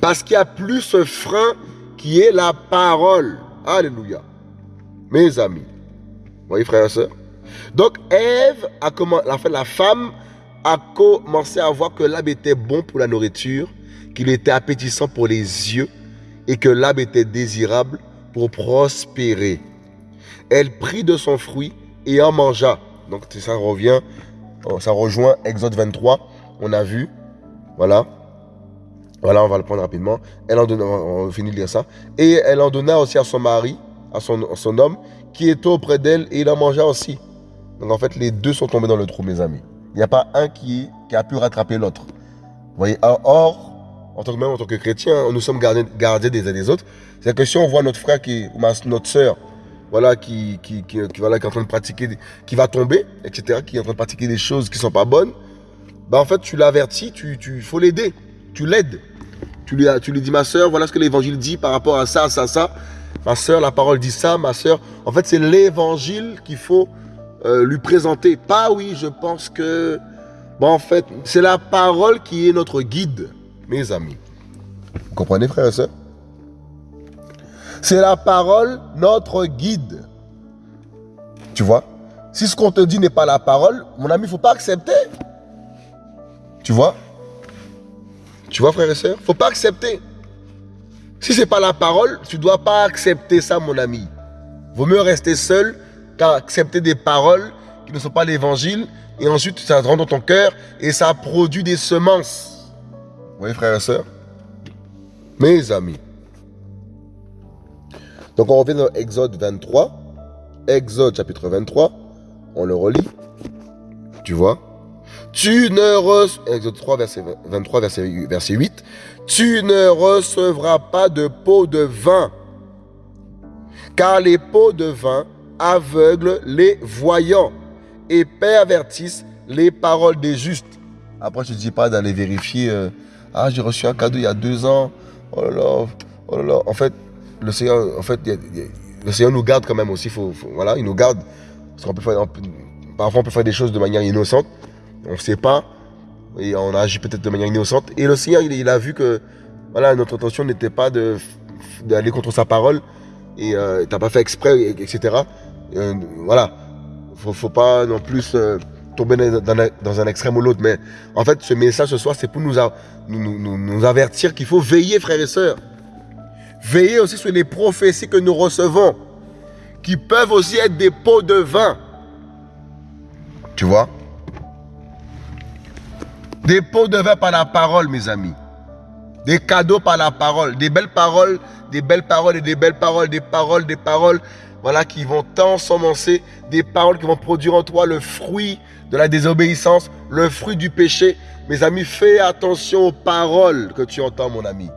Parce qu'il y a plus ce frein qui est la parole. Alléluia. Mes amis. Vous voyez, frères et sœurs Donc, Ève a commencé, la, la femme a commencé à voir que l'arbre était bon pour la nourriture, qu'il était appétissant pour les yeux et que l'arbre était désirable pour prospérer. Elle prit de son fruit et en mangea. Donc ça revient, ça rejoint Exode 23. On a vu, voilà, voilà, on va le prendre rapidement. Elle en donna, on finit de lire ça. Et elle en donna aussi à son mari, à son, son homme, qui était auprès d'elle, et il en mangea aussi. Donc en fait, les deux sont tombés dans le trou, mes amis. Il n'y a pas un qui, a pu rattraper l'autre. Voyez, or, en tant que même en tant que chrétien, nous sommes gardés, des uns des autres. C'est-à-dire que si on voit notre frère qui, ou notre soeur, voilà, qui, qui, qui, voilà, qui est en train de pratiquer, qui va tomber, etc., qui est en train de pratiquer des choses qui ne sont pas bonnes, bah en fait, tu l'avertis, tu, tu faut l'aider, tu l'aides Tu lui, tu lui dis, ma soeur, voilà ce que l'évangile dit par rapport à ça, ça, ça. Ma soeur, la parole dit ça, ma soeur. En fait, c'est l'évangile qu'il faut euh, lui présenter. Pas oui, je pense que... Bon, en fait, c'est la parole qui est notre guide, mes amis. Vous comprenez, frère et soeur C'est la parole, notre guide. Tu vois? Si ce qu'on te dit n'est pas la parole, mon ami, il ne faut pas accepter. Tu vois? Tu vois, frère et ne faut pas accepter. Si ce n'est pas la parole, tu ne dois pas accepter ça, mon ami. Vaut mieux rester seul qu'accepter des paroles qui ne sont pas l'évangile et ensuite ça rentre dans ton cœur et ça produit des semences. Vous voyez, frères et sœurs Mes amis. Donc on revient dans Exode 23. Exode chapitre 23. On le relit. Tu vois? Tu ne. Exode 3, verset 23, verset, verset 8. Tu ne recevras pas de pot de vin. Car les pots de vin aveuglent les voyants et pervertissent les paroles des justes. Après, je ne dis pas d'aller vérifier. Euh, ah, j'ai reçu un cadeau il y a deux ans. Oh là là. Oh. En fait, le Seigneur, en fait, le Seigneur nous garde quand même aussi. Il nous garde. Parce qu'on peut faire, parfois, on peut faire des choses de manière innocente. On ne sait pas. Et on agit peut-être de manière innocente. Et le Seigneur, il, a vu que voilà, notre intention n'était pas d'aller contre sa parole. Et euh, tu n'as pas fait exprès, etc. Euh, voilà. Faut, faut pas non plus euh, tomber dans, un extrême ou l'autre. Mais en fait, ce message ce soir, c'est pour nous, avertir qu'il faut veiller, frères et sœurs. Veiller aussi sur les prophéties que nous recevons, qui peuvent aussi être des pots de vin. Tu vois? Des pots de vin par la parole, mes amis. Des cadeaux par la parole. Des belles paroles, des belles paroles et des belles paroles, des paroles, des paroles voilà, qui vont t'ensemencer des paroles qui vont produire en toi le fruit de la désobéissance, le fruit du péché. Mes amis, fais attention aux paroles que tu entends, mon ami.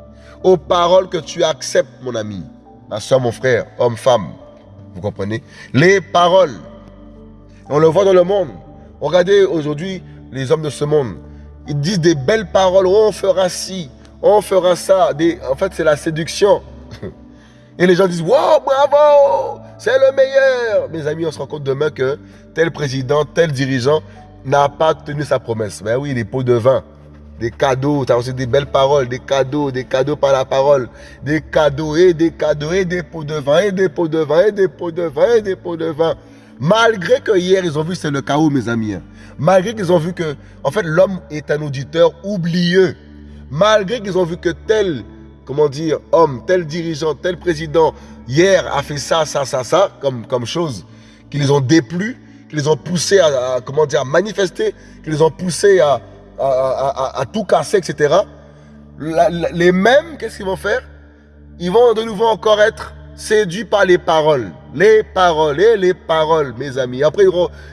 Aux paroles que tu acceptes, mon ami. Ma soeur, mon frère, homme, femme. Vous comprenez? Les paroles. On le voit dans le monde. Regardez aujourd'hui les hommes de ce monde. Ils disent des belles paroles. On fera ci, on fera ça. En fait, c'est la séduction. Et les gens disent, wow, bravo, c'est le meilleur. Mes amis, on se rend compte demain que tel président, tel dirigeant n'a pas tenu sa promesse. Ben oui, des pots de vin, des cadeaux, tu as des belles paroles, des cadeaux, des cadeaux par la parole, des cadeaux et des cadeaux et des pots de vin et des pots de vin et des pots de vin et des pots de vin. Malgré que hier, ils ont vu c'est le chaos, mes amis. Malgré qu'ils ont vu que, en fait, l'homme est un auditeur oublieux. Malgré qu'ils ont vu que tel comment dire, homme, tel dirigeant, tel président, hier a fait ça, ça, ça, ça, comme, comme chose, qui les ont déplu, qui les ont poussés à, comment dire, à manifester, qui les ont poussés à, à, tout casser, etc. les mêmes, qu'est-ce qu'ils vont faire? Ils vont de nouveau encore être séduits par les paroles. Les paroles, et les paroles, mes amis. Après,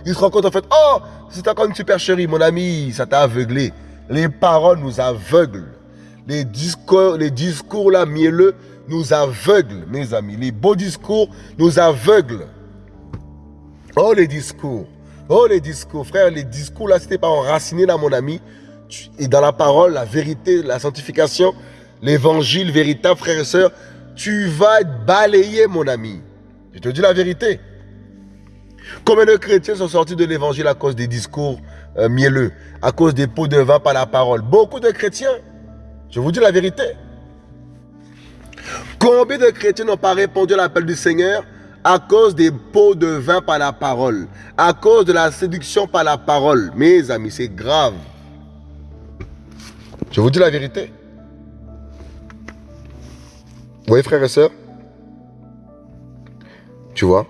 ils, se rendent compte en fait, oh, c'est encore une supercherie, mon ami, ça t'a aveuglé. Les paroles nous aveuglent. Les discours, les discours là mielleux nous aveuglent, mes amis. Les beaux discours nous aveuglent. Oh les discours. Oh les discours. Frère, les discours là, c'était pas enraciné là, mon ami. Et dans la parole, la vérité, la sanctification, l'évangile véritable, frère et sœurs, tu vas être balayé, mon ami. Je te dis la vérité. Combien de chrétiens sont sortis de l'évangile à cause des discours euh, mielleux, à cause des pots de vin par la parole? Beaucoup de chrétiens. Je vous dis la vérité. Combien de chrétiens n'ont pas répondu à l'appel du Seigneur à cause des pots de vin par la parole, à cause de la séduction par la parole? Mes amis, c'est grave. Je vous dis la vérité. Vous voyez, frères et sœurs? Tu vois?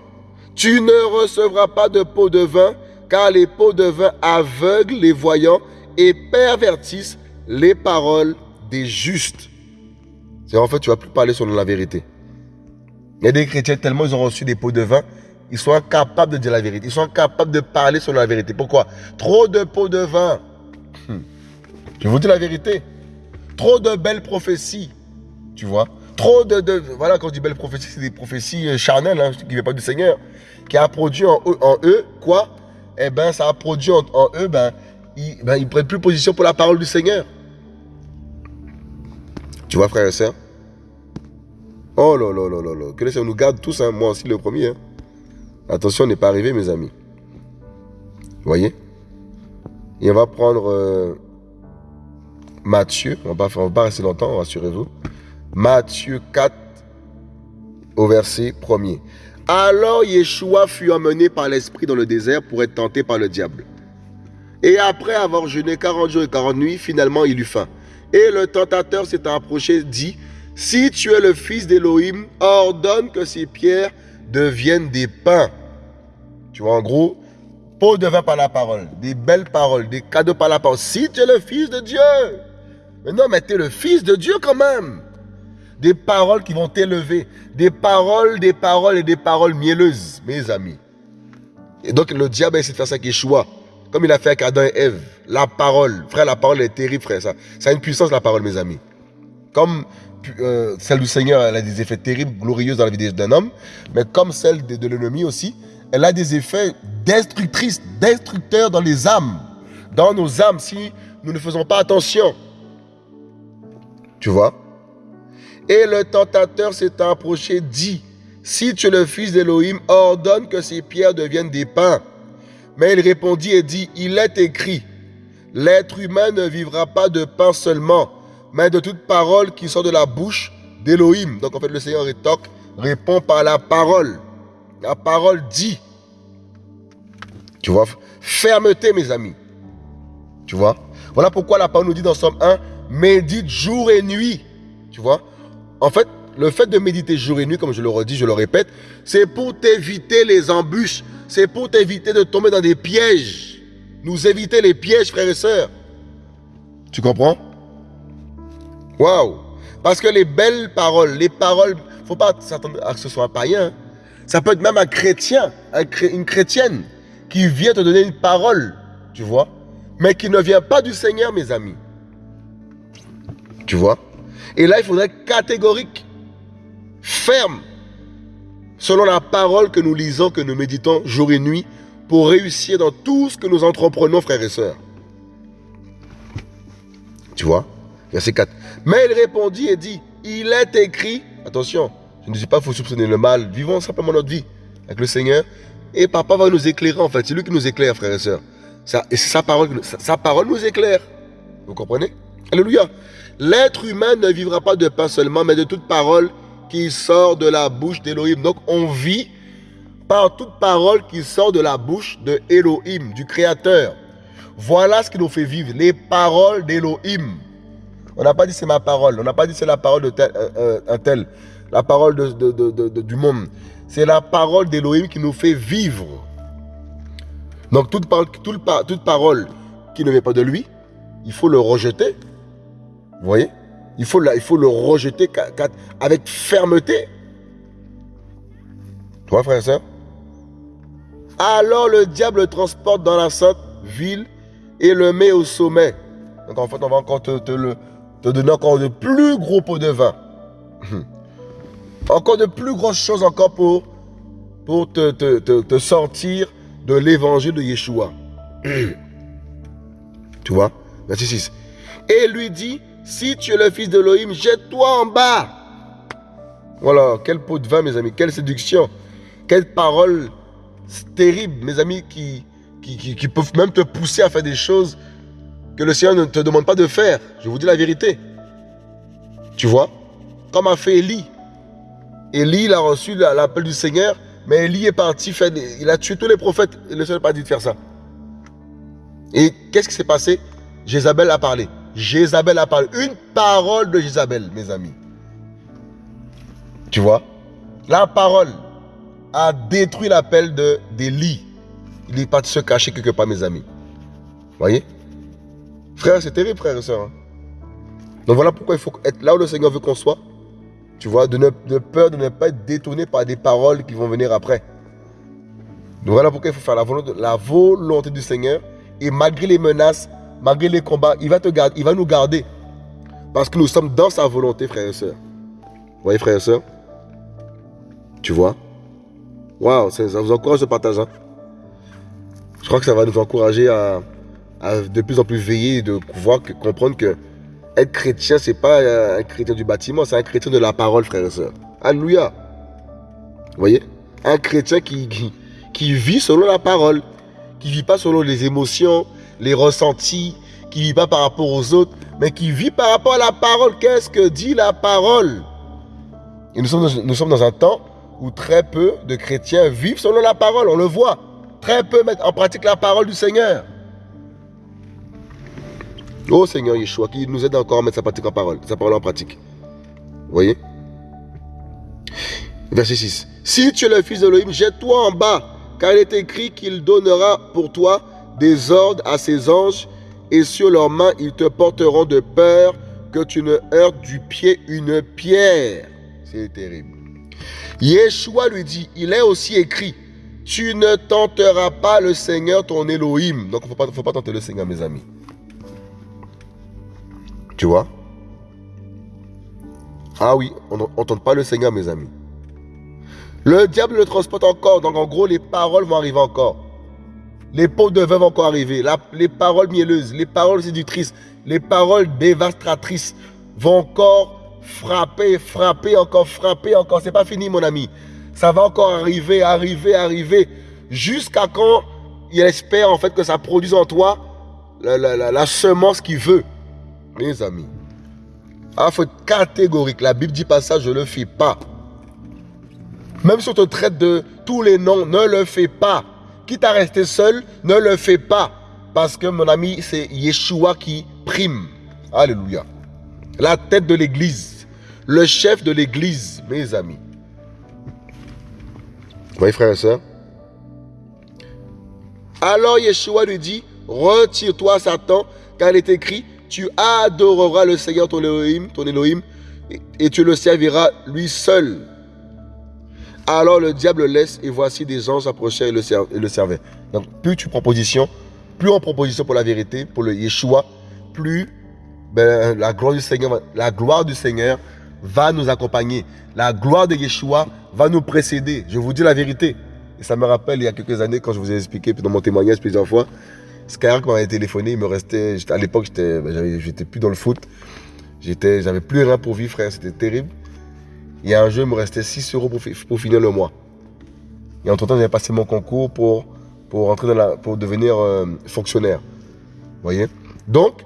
Tu ne recevras pas de pots de vin, car les pots de vin aveuglent les voyants et pervertissent les paroles des justes. C'est en fait, tu vas plus parler selon la vérité. Il y a des chrétiens, tellement ils ont reçu des pots de vin, ils sont incapables de dire la vérité. Ils sont incapables de parler selon la vérité. Pourquoi? Trop de pots de vin. Hmm. Je vous dis la vérité. Trop de belles prophéties. Tu vois? Trop de, Voilà, quand je dis belles prophéties, c'est des prophéties euh, charnelles, hein, qui ne viennent pas du Seigneur. Qui a produit en eux, en eux quoi? Eh bien, ça a produit en, eux, ben, ils ne ben, prennent plus position pour la parole du Seigneur. Tu vois, frère et sœurs Oh là là là là là. Que le Seigneur nous garde tous, hein. moi aussi le premier. Hein. Attention, on n'est pas arrivé, mes amis. Vous voyez? Et on va prendre euh, Matthieu. On ne va, va, pas rester longtemps, rassurez-vous. Matthieu 4, au verset 1er. Alors Yeshua fut emmené par l'Esprit dans le désert pour être tenté par le diable. Et après avoir jeûné 40 jours et 40 nuits, finalement il eut faim. Et le tentateur s'est approché, dit, si tu es le fils d'Élohim, ordonne que ces pierres deviennent des pains. Tu vois, en gros, pot de vin par la parole, des belles paroles, des cadeaux par la parole. Si tu es le fils de Dieu. Mais non, mais tu es le fils de Dieu quand même. Des paroles qui vont t'élever. Des paroles, des paroles et des paroles mielleuses, mes amis. Et donc le diable essaie de faire ça avec Yeshua. Comme il a fait avec Adam et Ève. La parole. Frère, la parole est terrible, frère. Ça, a une puissance, la parole, mes amis. Comme euh, celle du Seigneur, elle a des effets terribles, glorieux dans la vie d'un homme, mais comme celle de, l'ennemi aussi, elle a des effets destructrices, destructeurs dans les âmes, dans nos âmes, si nous ne faisons pas attention. Tu vois? Et le tentateur s'est approché, dit, si tu es le fils d'Élohim, ordonne que ces pierres deviennent des pains. Mais il répondit et dit, il est écrit, l'être humain ne vivra pas de pain seulement, mais de toute parole qui sort de la bouche d'Élohim. Donc en fait, le Seigneur rétorque, répond par la parole. La parole dit. Tu vois Fermeté, mes amis. Tu vois? Voilà pourquoi la parole nous dit dans Somme 1, médite jour et nuit. Tu vois? En fait, le fait de méditer jour et nuit, comme je le redis, je le répète, c'est pour t'éviter les embûches. C'est pour t'éviter de tomber dans des pièges. Nous éviter les pièges, frères et sœurs. Tu comprends? Waouh Parce que les belles paroles, les paroles, faut pas s'attendre à que ce soit un païen. Ça peut être même un chrétien, une chrétienne qui vient te donner une parole, tu vois, mais qui ne vient pas du Seigneur, mes amis. Tu vois? Et là, il faudrait être catégorique, ferme, selon la parole que nous lisons, que nous méditons jour et nuit, pour réussir dans tout ce que nous entreprenons, frères et sœurs. Tu vois? Verset 4. Mais il répondit et dit, il est écrit, attention, je ne dis pas qu'il faut soupçonner le mal, vivons simplement notre vie avec le Seigneur. Et papa va nous éclairer en fait, c'est lui qui nous éclaire, frères et sœurs. et c'est sa parole, sa, parole nous éclaire. Vous comprenez? Alléluia. L'être humain ne vivra pas de pain seulement, mais de toute parole qui sort de la bouche d'Élohim. Donc on vit par toute parole qui sort de la bouche de Elohim, du Créateur. Voilà ce qui nous fait vivre, les paroles d'Élohim. On n'a pas dit c'est ma parole. On n'a pas dit c'est la parole de tel, euh, euh, un. La parole du monde. C'est la parole d'Élohim qui nous fait vivre. Donc toute, toute parole qui ne vient pas de lui, il faut le rejeter. Vous voyez? Il faut, il faut le rejeter avec fermeté. Toi, frère et soeur Alors le diable le transporte dans la sainte ville et le met au sommet. Donc en fait, on va encore te te donner encore de plus gros pots de vin. encore de plus grosses choses encore pour, pour te, te, sortir de l'évangile de Yeshua. tu vois? Verset 6. Et lui dit, si tu es le fils de d'Elohim, jette-toi en bas. Voilà, quel pot de vin, mes amis, quelle séduction, quelle parole terrible, mes amis, qui, qui, qui peuvent même te pousser à faire des choses que le Seigneur ne te demande pas de faire. Je vous dis la vérité. Tu vois Comme a fait Élie. Élie, il a reçu l'appel du Seigneur, mais Élie est parti faire Il a tué tous les prophètes et le Seigneur n'a pas dit de faire ça. Et qu'est-ce qui s'est passé? Jézabel a parlé. Jézabel a parlé. Une parole de Jézabel, mes amis. Tu vois? La parole a détruit l'appel d'Élie. Il est parti se cacher quelque part, mes amis. Voyez? Frère, c'est terrible, frère et soeur. Hein. Donc voilà pourquoi il faut être là où le Seigneur veut qu'on soit. Tu vois, de, ne, de peur de ne pas être détourné par des paroles qui vont venir après. Donc voilà pourquoi il faut faire la volonté, la volonté du Seigneur. Et malgré les menaces, malgré les combats, il va, te garder, il va nous garder. Parce que nous sommes dans sa volonté, frères et sœurs. Vous voyez, frères et sœurs Tu vois? Waouh, ça vous encourage ce partage. Hein? Je crois que ça va nous encourager à, de plus en plus veiller et de pouvoir comprendre que Être chrétien, c'est pas euh, un chrétien du bâtiment, c'est un chrétien de la parole, frères et sœurs. Alléluia. Vous voyez? Un chrétien qui, qui, vit selon la parole, qui vit pas selon les émotions, les ressentis, qui vit pas par rapport aux autres, mais qui vit par rapport à la parole. Qu'est-ce que dit la parole? Et nous sommes, nous sommes dans un temps où très peu de chrétiens vivent selon la parole, on le voit. Très peu mettent en pratique la parole du Seigneur. Oh Seigneur Yeshua, qui nous aide encore à mettre sa, pratique en parole, sa parole en pratique. Vous voyez? Verset 6. Si tu es le fils d'Elohim, jette-toi en bas, car il est écrit qu'il donnera pour toi des ordres à ses anges, et sur leurs mains ils te porteront de peur que tu ne heurtes du pied une pierre. C'est terrible. Yeshua lui dit, il est aussi écrit, tu ne tenteras pas le Seigneur ton Elohim. Donc il ne faut pas tenter le Seigneur, mes amis. Tu vois? Ah oui, on n'entend pas le Seigneur, mes amis. Le diable le transporte encore. Donc en gros, les paroles vont arriver encore. Les pots de vont encore arriver. les paroles mielleuses, les paroles séductrices, les paroles dévastatrices vont encore frapper, frapper, encore frapper, encore. C'est pas fini, mon ami. Ça va encore arriver, arriver, arriver. Jusqu'à quand il espère en fait que ça produise en toi la, la semence qu'il veut? Mes amis. Il faut être catégorique. La Bible dit pas ça, je ne le fais pas. Même si on te traite de tous les noms, ne le fais pas. Quitte à rester seul, ne le fais pas. Parce que mon ami, c'est Yeshua qui prime. Alléluia. La tête de l'église. Le chef de l'église, mes amis. Vous voyez, frères et sœurs? Alors Yeshua lui dit, retire-toi Satan, car il est écrit, tu adoreras le Seigneur ton Elohim, ton Elohim, et tu le serviras lui seul. Alors le diable laisse, et voici des anges approchaient et le, servaient. Donc plus tu prends position, plus on prend position pour la vérité, pour le Yeshua, plus ben, la, gloire du Seigneur, la gloire du Seigneur va nous accompagner. La gloire de Yeshua va nous précéder. Je vous dis la vérité. Et ça me rappelle il y a quelques années quand je vous ai expliqué dans mon témoignage plusieurs fois Skyrock m'avait téléphoné, il me restait. À l'époque, j'étais ben, j'étais plus dans le foot. J'avais plus rien pour vivre, frère. C'était terrible. Il y a un jeu, il me restait 6 euros pour, finir le mois. Et entre-temps, j'avais passé mon concours pour, pour, entrer dans la, pour devenir euh, fonctionnaire. Vous voyez? Donc,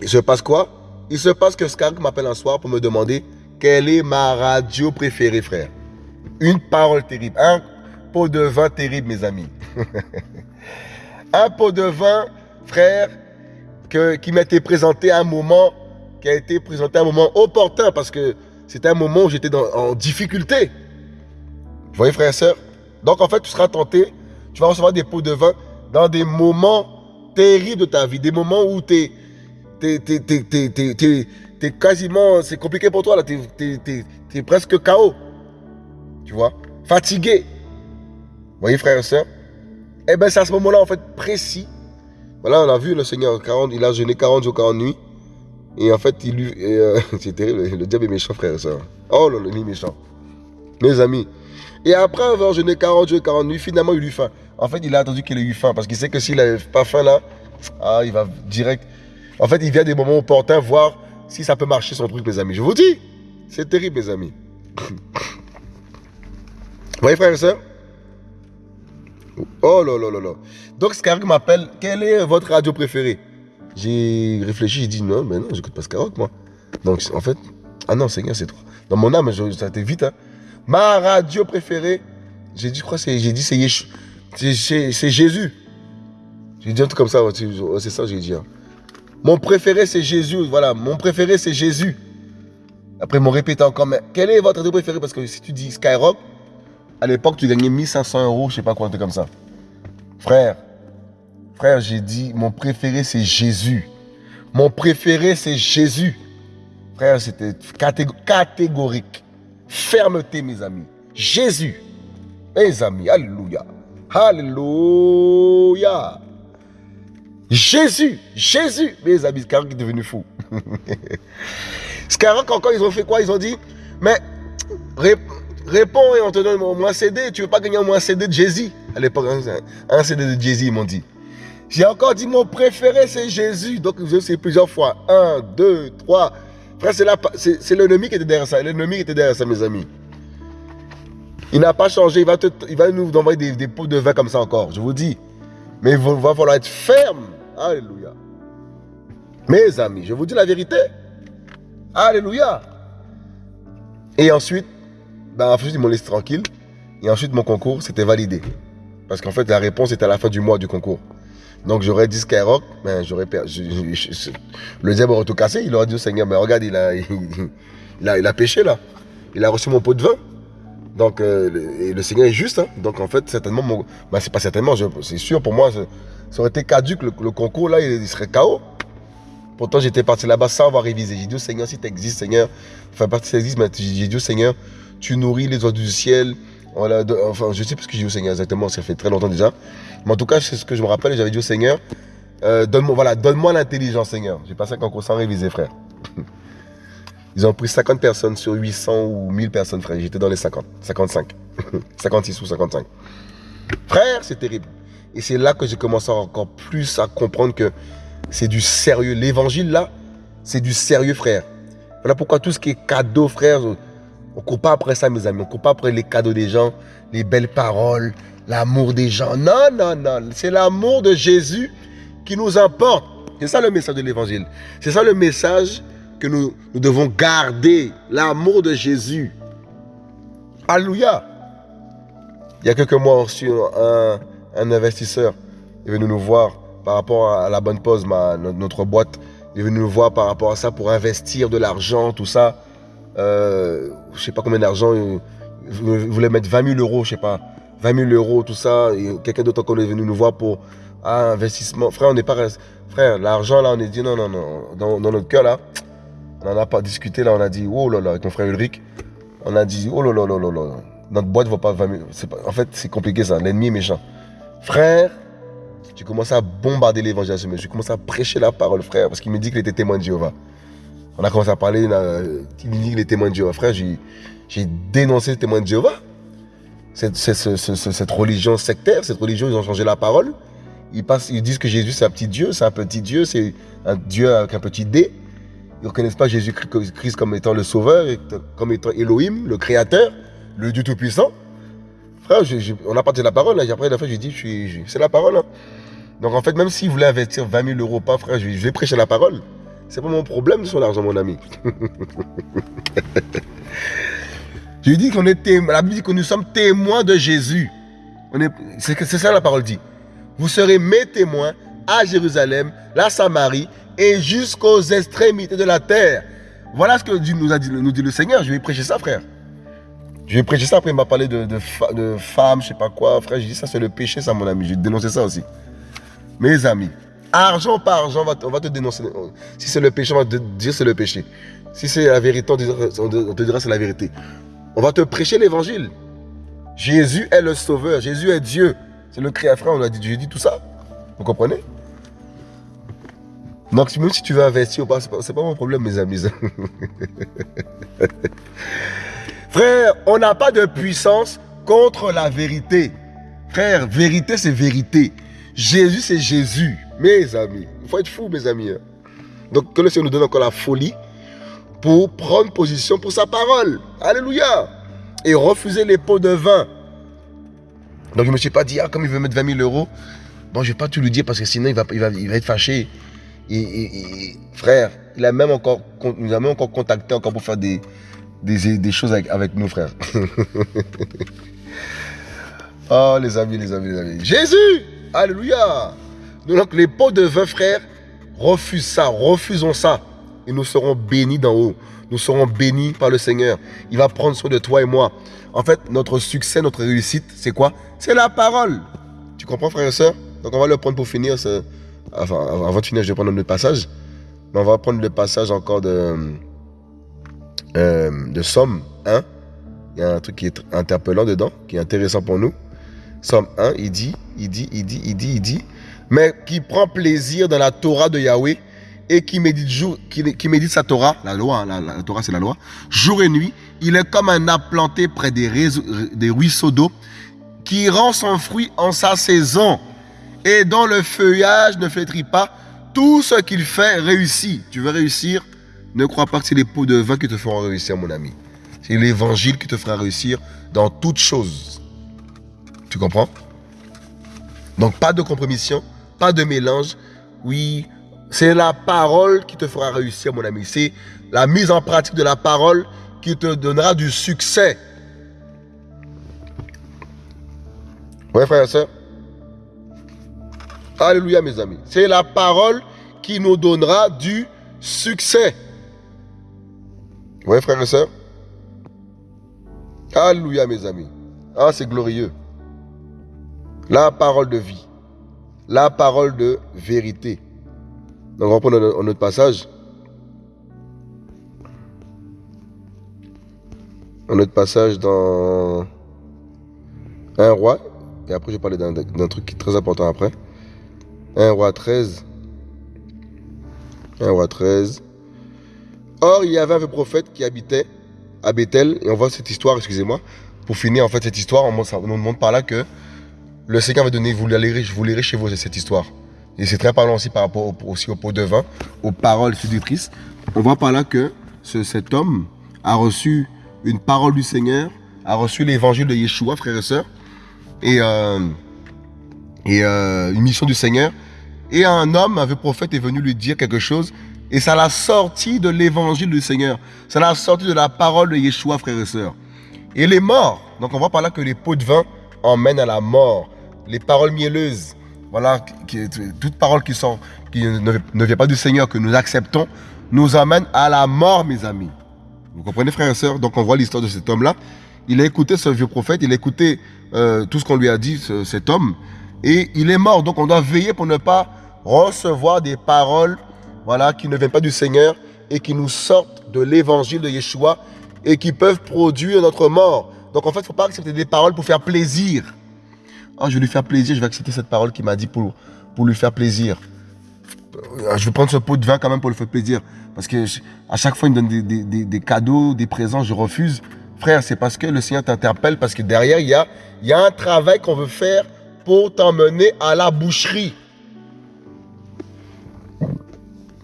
il se passe quoi? Il se passe que Skyrock m'appelle un soir pour me demander quelle est ma radio préférée, frère. Une parole terrible. Un pot de vin terrible, mes amis. un pot de vin, frère, que, qui m'a été présenté un moment, qui a été présenté à un moment opportun, parce que c'était un moment où j'étais en difficulté. Vous voyez, frère et soeur Donc, en fait, tu seras tenté, tu vas recevoir des pots de vin dans des moments terribles de ta vie, des moments où tu es, quasiment, c'est compliqué pour toi, là, tu es, presque KO. Tu vois? Fatigué. Vous voyez, frère et soeur eh bien, c'est à ce moment-là, en fait, précis. Voilà, on a vu le Seigneur, 40, il a jeûné 40 jours, 40 nuits. Et en fait, il lui. Euh, c'est terrible, le diable est méchant, frère et soeur. Oh là là, il est méchant. Mes amis. Et après avoir jeûné 40 jours, 40 nuits, finalement, il eut faim. En fait, il a attendu qu'il ait eu faim. Parce qu'il sait que s'il n'avait pas faim là, ah, il va direct. En fait, il vient des moments opportuns voir si ça peut marcher son truc, mes amis. Je vous dis, c'est terrible, mes amis. Vous voyez, frère et soeur? Oh là là là là. Donc Skyrock m'appelle, quelle est votre radio préférée? J'ai réfléchi, j'ai dit non, mais non, j'écoute pas Skyrock moi. Donc en fait, ah non, Seigneur, c'est toi. Dans mon âme, ça a été vite. Hein. Ma radio préférée, j'ai dit, je crois, j'ai dit, c'est c'est Jésus. J'ai dit un truc comme ça, c'est ça j'ai dit. Hein. Mon préféré, c'est Jésus. Voilà, mon préféré, c'est Jésus. Après, m'ont répété encore, mais quelle est votre radio préférée? Parce que si tu dis Skyrock, à l'époque, tu gagnais 1500 euros, je sais pas quoi, comme ça. Frère, frère, j'ai dit, mon préféré, c'est Jésus. Mon préféré, c'est Jésus. Frère, c'était catégorique. Fermeté, mes amis. Jésus. Mes amis, alléluia. Alléluia. Jésus, Jésus. Mes amis, Skyrock est devenu fou. Skyrock, encore, ils ont fait quoi? Ils ont dit, mais Réponds et on te donne au moins CD. Tu veux pas gagner au moins CD de Jay-Z À l'époque, un CD de Jay-Z, ils m'ont dit. J'ai encore dit mon préféré, c'est Jésus. Donc, je sais plusieurs fois. Un, deux, trois. Frère, c'est l'ennemi qui était derrière ça. L'ennemi qui était derrière ça, mes amis. Il n'a pas changé. Il va, il va nous envoyer des, pots de vin comme ça encore. Je vous dis. Mais il va, falloir être ferme. Alléluia. Mes amis, je vous dis la vérité. Alléluia. Et ensuite, ben, ensuite ils m'ont laissé tranquille. Et ensuite, mon concours, c'était validé. Parce qu'en fait, la réponse était à la fin du mois du concours. Donc j'aurais dit Skyrock, mais j'aurais perdu. Le diable aurait tout cassé. Il aurait dit au Seigneur, mais regarde, il a, il, il a péché là. Il a reçu mon pot de vin. Donc euh, le, et Seigneur est juste. Hein. Donc en fait, certainement, bah, c'est pas certainement, c'est sûr pour moi, ça aurait été caduque le, concours là, il, serait KO. Pourtant, j'étais parti là-bas sans avoir révisé. J'ai dit au Seigneur, si tu existes, Seigneur, enfin, partie ça existe, mais j'ai dit au Seigneur, tu nourris les oiseaux du ciel. Enfin, je sais plus ce que j'ai dit au Seigneur exactement, ça fait très longtemps déjà. Mais en tout cas, c'est ce que je me rappelle, j'avais dit au Seigneur, euh, donne-moi voilà, donne l'intelligence, Seigneur. J'ai passé un concours sans réviser, frère. Ils ont pris 50 personnes sur 800 ou 1000 personnes, frère. J'étais dans les 50, 55, 56 ou 55. Frère, c'est terrible. Et c'est là que j'ai commencé encore plus à comprendre que c'est du sérieux. L'évangile, là, c'est du sérieux, frère. Voilà pourquoi tout ce qui est cadeau, frère, on ne court pas après ça, mes amis. On ne court pas après les cadeaux des gens, les belles paroles, l'amour des gens. Non, non, non. C'est l'amour de Jésus qui nous importe. C'est ça le message de l'évangile. C'est ça le message que nous, devons garder. L'amour de Jésus. Alléluia. Il y a quelques mois, on reçu un, investisseur. Il est venu nous voir par rapport à la bonne pause, notre boîte. Il est venu nous voir par rapport à ça pour investir de l'argent, tout ça. Euh, je sais pas combien d'argent. Il, voulait mettre 20 000 euros, je sais pas. 20 000 euros, tout ça. Quelqu'un d'autre encore est venu nous voir pour ah, investissement. Frère, on n'est pas. Frère, l'argent là, on est dit non, non, non. Dans, notre cœur là, on n'en a pas discuté là. On a dit oh là là, avec mon frère Ulrich. On a dit oh là là là là là. Notre boîte ne vaut pas 20 000. en fait, c'est compliqué ça. L'ennemi est méchant. Frère, tu commences à bombarder l'évangile ce monsieur. Je commence à prêcher la parole, frère, parce qu'il me dit qu'il était témoin de Jéhovah. On a commencé à parler, il me dit qu'il est témoin de Jéhovah. Frère, j'ai dénoncé le témoin de Jéhovah cette, religion sectaire, cette religion, ils ont changé la parole. Ils, disent que Jésus, c'est un petit Dieu, c'est un petit Dieu, c'est un Dieu avec un petit D. Ils ne reconnaissent pas Jésus-Christ comme étant le sauveur, comme étant Elohim, le créateur, le Dieu Tout-Puissant. Frère, on a parlé de la parole. Hein. Après, la fois, j'ai dit, c'est la parole. Hein. Donc, en fait, même s'ils voulaient investir 20 000 euros pas, frère, je, vais prêcher la parole. C'est pas mon problème sur l'argent, mon ami. Je dis qu'on est La Bible dit que nous sommes témoins de Jésus. C'est ça la parole dit. Vous serez mes témoins à Jérusalem, la Samarie et jusqu'aux extrémités de la terre. Voilà ce que nous, a dit, nous dit le Seigneur. Je vais prêcher ça, frère. Je vais prêcher ça. Après, il m'a parlé de, de, femmes, je sais pas quoi. Frère, j'ai dit ça, c'est le péché, ça, mon ami. Je vais dénoncer ça aussi. Mes amis, argent par argent, on va, te dénoncer. Si c'est le péché, on va te dire c'est le péché. Si c'est la vérité, on te dira c'est la vérité. On va te prêcher l'évangile. Jésus est le sauveur. Jésus est Dieu. C'est le créateur. On a dit, Dieu dit tout ça. Vous comprenez? Donc, même si tu veux investir ou pas, c'est pas mon problème, mes amis. Frère, on n'a pas de puissance contre la vérité. Frère, vérité, c'est vérité. Jésus, c'est Jésus. Mes amis. Il faut être fou, mes amis. Hein. Donc, que le Seigneur nous donne encore la folie pour prendre position pour sa parole. Alléluia. Et refuser les pots de vin. Donc je ne me suis pas dit, ah, comme il veut mettre 20 000 euros, bon, je ne vais pas tout lui dire parce que sinon il va, il va, il va être fâché. Frère, il a même encore, nous a même encore contacté encore pour faire des, des, des choses avec, avec nous, frère. oh, les amis, les amis, les amis. Jésus Alléluia Donc les pots de vin, frère, refuse ça, refusons ça et nous serons bénis d'en haut. Nous serons bénis par le Seigneur. Il va prendre soin de toi et moi. En fait, notre succès, notre réussite, c'est quoi? C'est la parole. Tu comprends, frère et soeur Donc, on va le prendre pour finir. Enfin, avant de finir, je vais prendre le passage. Mais on va prendre le passage encore de, euh, de Somme 1. Il y a un truc qui est interpellant dedans, qui est intéressant pour nous. Somme 1, il dit, il dit, il dit, il dit, il dit, mais qui prend plaisir dans la Torah de Yahweh et qui médite, sa Torah, la loi, hein, la, Torah c'est la loi, jour et nuit, il est comme un arbre planté près des, des ruisseaux d'eau qui rend son fruit en sa saison et dont le feuillage ne flétrit pas. Tout ce qu'il fait réussit. Tu veux réussir? Ne crois pas que c'est les pots de vin qui te feront réussir, mon ami. C'est l'évangile qui te fera réussir dans toutes choses. Tu comprends? Donc pas de compromission, pas de mélange. Oui, c'est la parole qui te fera réussir, mon ami. C'est la mise en pratique de la parole qui te donnera du succès. Oui, frère et soeur. Alléluia, mes amis. C'est la parole qui nous donnera du succès. Oui, frère et soeur. Alléluia, mes amis. Ah, c'est glorieux. La parole de vie. La parole de vérité. Donc, on reprend notre, passage. Un autre passage dans un roi. Et après, je vais parler d'un truc qui est très important après. Un roi 13. Un roi 13. Or, il y avait un prophète qui habitait à Bethel. Et on voit cette histoire, excusez-moi. Pour finir, en fait, cette histoire, on, nous montre par là que le Seigneur va donner, vous lirez, vous lirez chez vous cette histoire. Et c'est très parlant aussi par rapport aussi au pot de vin, aux paroles séductrices. On voit par là que cet homme a reçu une parole du Seigneur, a reçu l'évangile de Yeshua, frères et sœurs, et, euh, euh, une mission du Seigneur. Et un homme, un prophète, est venu lui dire quelque chose, et ça l'a sorti de l'évangile du Seigneur. Ça l'a sorti de la parole de Yeshua, frères et sœurs. Et il est mort. Donc on voit par là que les pots de vin emmènent à la mort. Les paroles mielleuses, voilà, qui, toute parole qui, ne, ne, vient pas du Seigneur, que nous acceptons, nous amène à la mort, mes amis. Vous comprenez, frères et sœurs? Donc on voit l'histoire de cet homme-là. Il a écouté ce vieux prophète, il a écouté euh, tout ce qu'on lui a dit, cet homme, et il est mort. Donc on doit veiller pour ne pas recevoir des paroles voilà, qui ne viennent pas du Seigneur et qui nous sortent de l'évangile de Yeshua et qui peuvent produire notre mort. Donc en fait, il ne faut pas accepter des paroles pour faire plaisir. Oh, je vais lui faire plaisir, je vais accepter cette parole qu'il m'a dit pour, lui faire plaisir. Euh, je vais prendre ce pot de vin quand même pour lui faire plaisir. Parce que à chaque fois, il me donne des, cadeaux, des présents, je refuse. Frère, c'est parce que le Seigneur t'interpelle, parce que derrière, il y a, un travail qu'on veut faire pour t'emmener à la boucherie.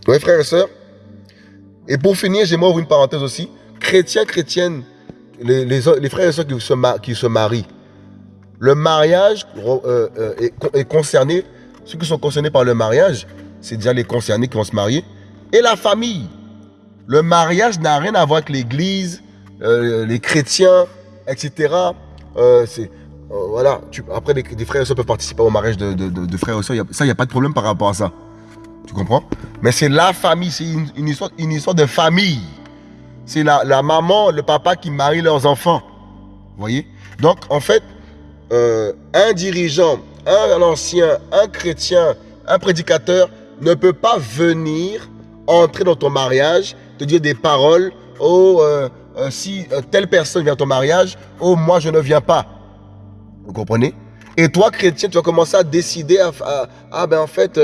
Oui, frères et sœurs. Et pour finir, j'aimerais ouvrir une parenthèse aussi. Chrétiens, chrétiennes, les, frères et sœurs qui se marient, le mariage euh, euh, est, concerné, ceux qui sont concernés par le mariage, c'est déjà les concernés qui vont se marier, et la famille. Le mariage n'a rien à voir avec l'église, euh, les chrétiens, etc. c'est voilà, après, les, frères et sœurs peuvent participer au mariage de, frères et sœurs. Ça, il n'y a pas de problème par rapport à ça. Tu comprends? Mais c'est la famille, c'est une, histoire, une histoire de famille. C'est la, la, maman, le papa qui marient leurs enfants. Vous voyez? Donc, en fait, euh, un dirigeant, un ancien, un chrétien, un prédicateur ne peut pas venir entrer dans ton mariage, te dire des paroles, oh, euh, euh, si telle personne vient à ton mariage, oh, moi je ne viens pas. Vous comprenez? Et toi, chrétien, tu vas commencer à décider, à, ah ben en fait,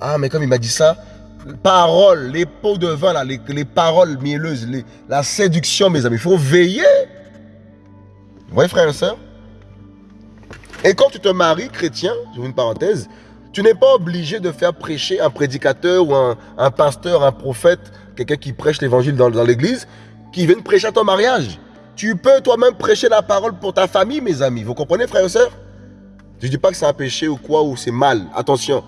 ah mais comme il m'a dit ça, paroles, les pots de vin, les, les paroles mielleuses, la séduction, mes amis, il faut veiller. Vous voyez, frères et sœurs et quand tu te maries chrétien, je une parenthèse, tu n'es pas obligé de faire prêcher un prédicateur ou un, pasteur, un prophète, quelqu'un qui prêche l'évangile dans, l'église, qui vienne prêcher à ton mariage. Tu peux toi-même prêcher la parole pour ta famille, mes amis. Vous comprenez, frères et sœurs? Je ne dis pas que c'est un péché ou quoi, ou c'est mal. Attention.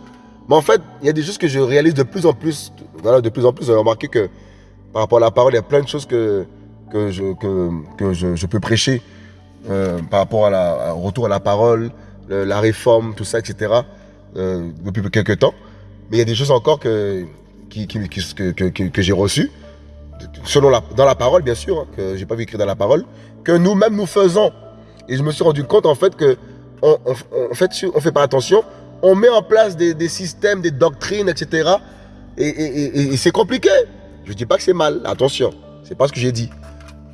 Mais en fait, il y a des choses que je réalise de plus en plus. Voilà, de plus en plus, j'ai remarqué que par rapport à la parole, il y a plein de choses que, que, je, que, je peux prêcher euh, par rapport à la, au retour à la parole, la réforme, tout ça, etc. Euh, depuis quelques temps. Mais il y a des choses encore que, que, que, j'ai reçues, selon la, dans la parole, bien sûr, hein, que j'ai pas vu écrire dans la parole, que nous-mêmes nous faisons. Et je me suis rendu compte, en fait, que on, fait, on fait pas attention, on met en place des, systèmes, des doctrines, etc. Et, et, et, c'est compliqué. Je dis pas que c'est mal, attention, c'est pas ce que j'ai dit.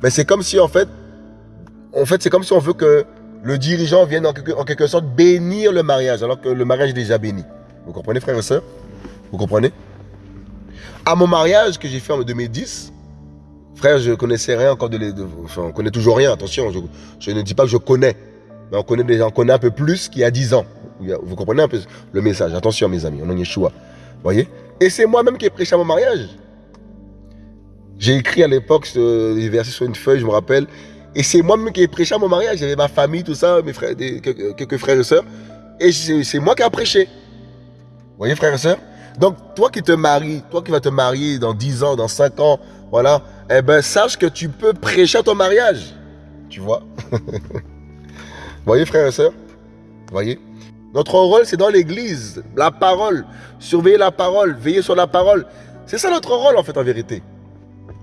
Mais c'est comme si, en fait, en fait, c'est comme si on veut que le dirigeant vienne en quelque, sorte bénir le mariage, alors que le mariage est déjà béni. Vous comprenez, frères et sœurs Vous comprenez? À mon mariage que j'ai fait en 2010, frère, je connaissais rien encore de, les, enfin, on connaît toujours rien, attention, je, ne dis pas que je connais, mais on connaît déjà, on connaît un peu plus qu'il y a 10 ans. Vous comprenez un peu le message? Attention, mes amis, on en Yeshua. voyez? Et c'est moi-même qui ai prêché à mon mariage. J'ai écrit à l'époque des versets sur une feuille, je me rappelle. Et c'est moi-même qui ai prêché à mon mariage. J'avais ma famille, tout ça, mes frères, quelques, frères et sœurs. Et c'est moi qui ai prêché. Vous voyez, frères et sœurs? Donc, toi qui te maries, toi qui vas te marier dans 10 ans, dans 5 ans, voilà, eh ben, sache que tu peux prêcher à ton mariage. Tu vois? Vous voyez, frères et sœurs? Vous voyez? Notre rôle, c'est dans l'église. La parole. Surveiller la parole. Veiller sur la parole. C'est ça notre rôle, en fait, en vérité.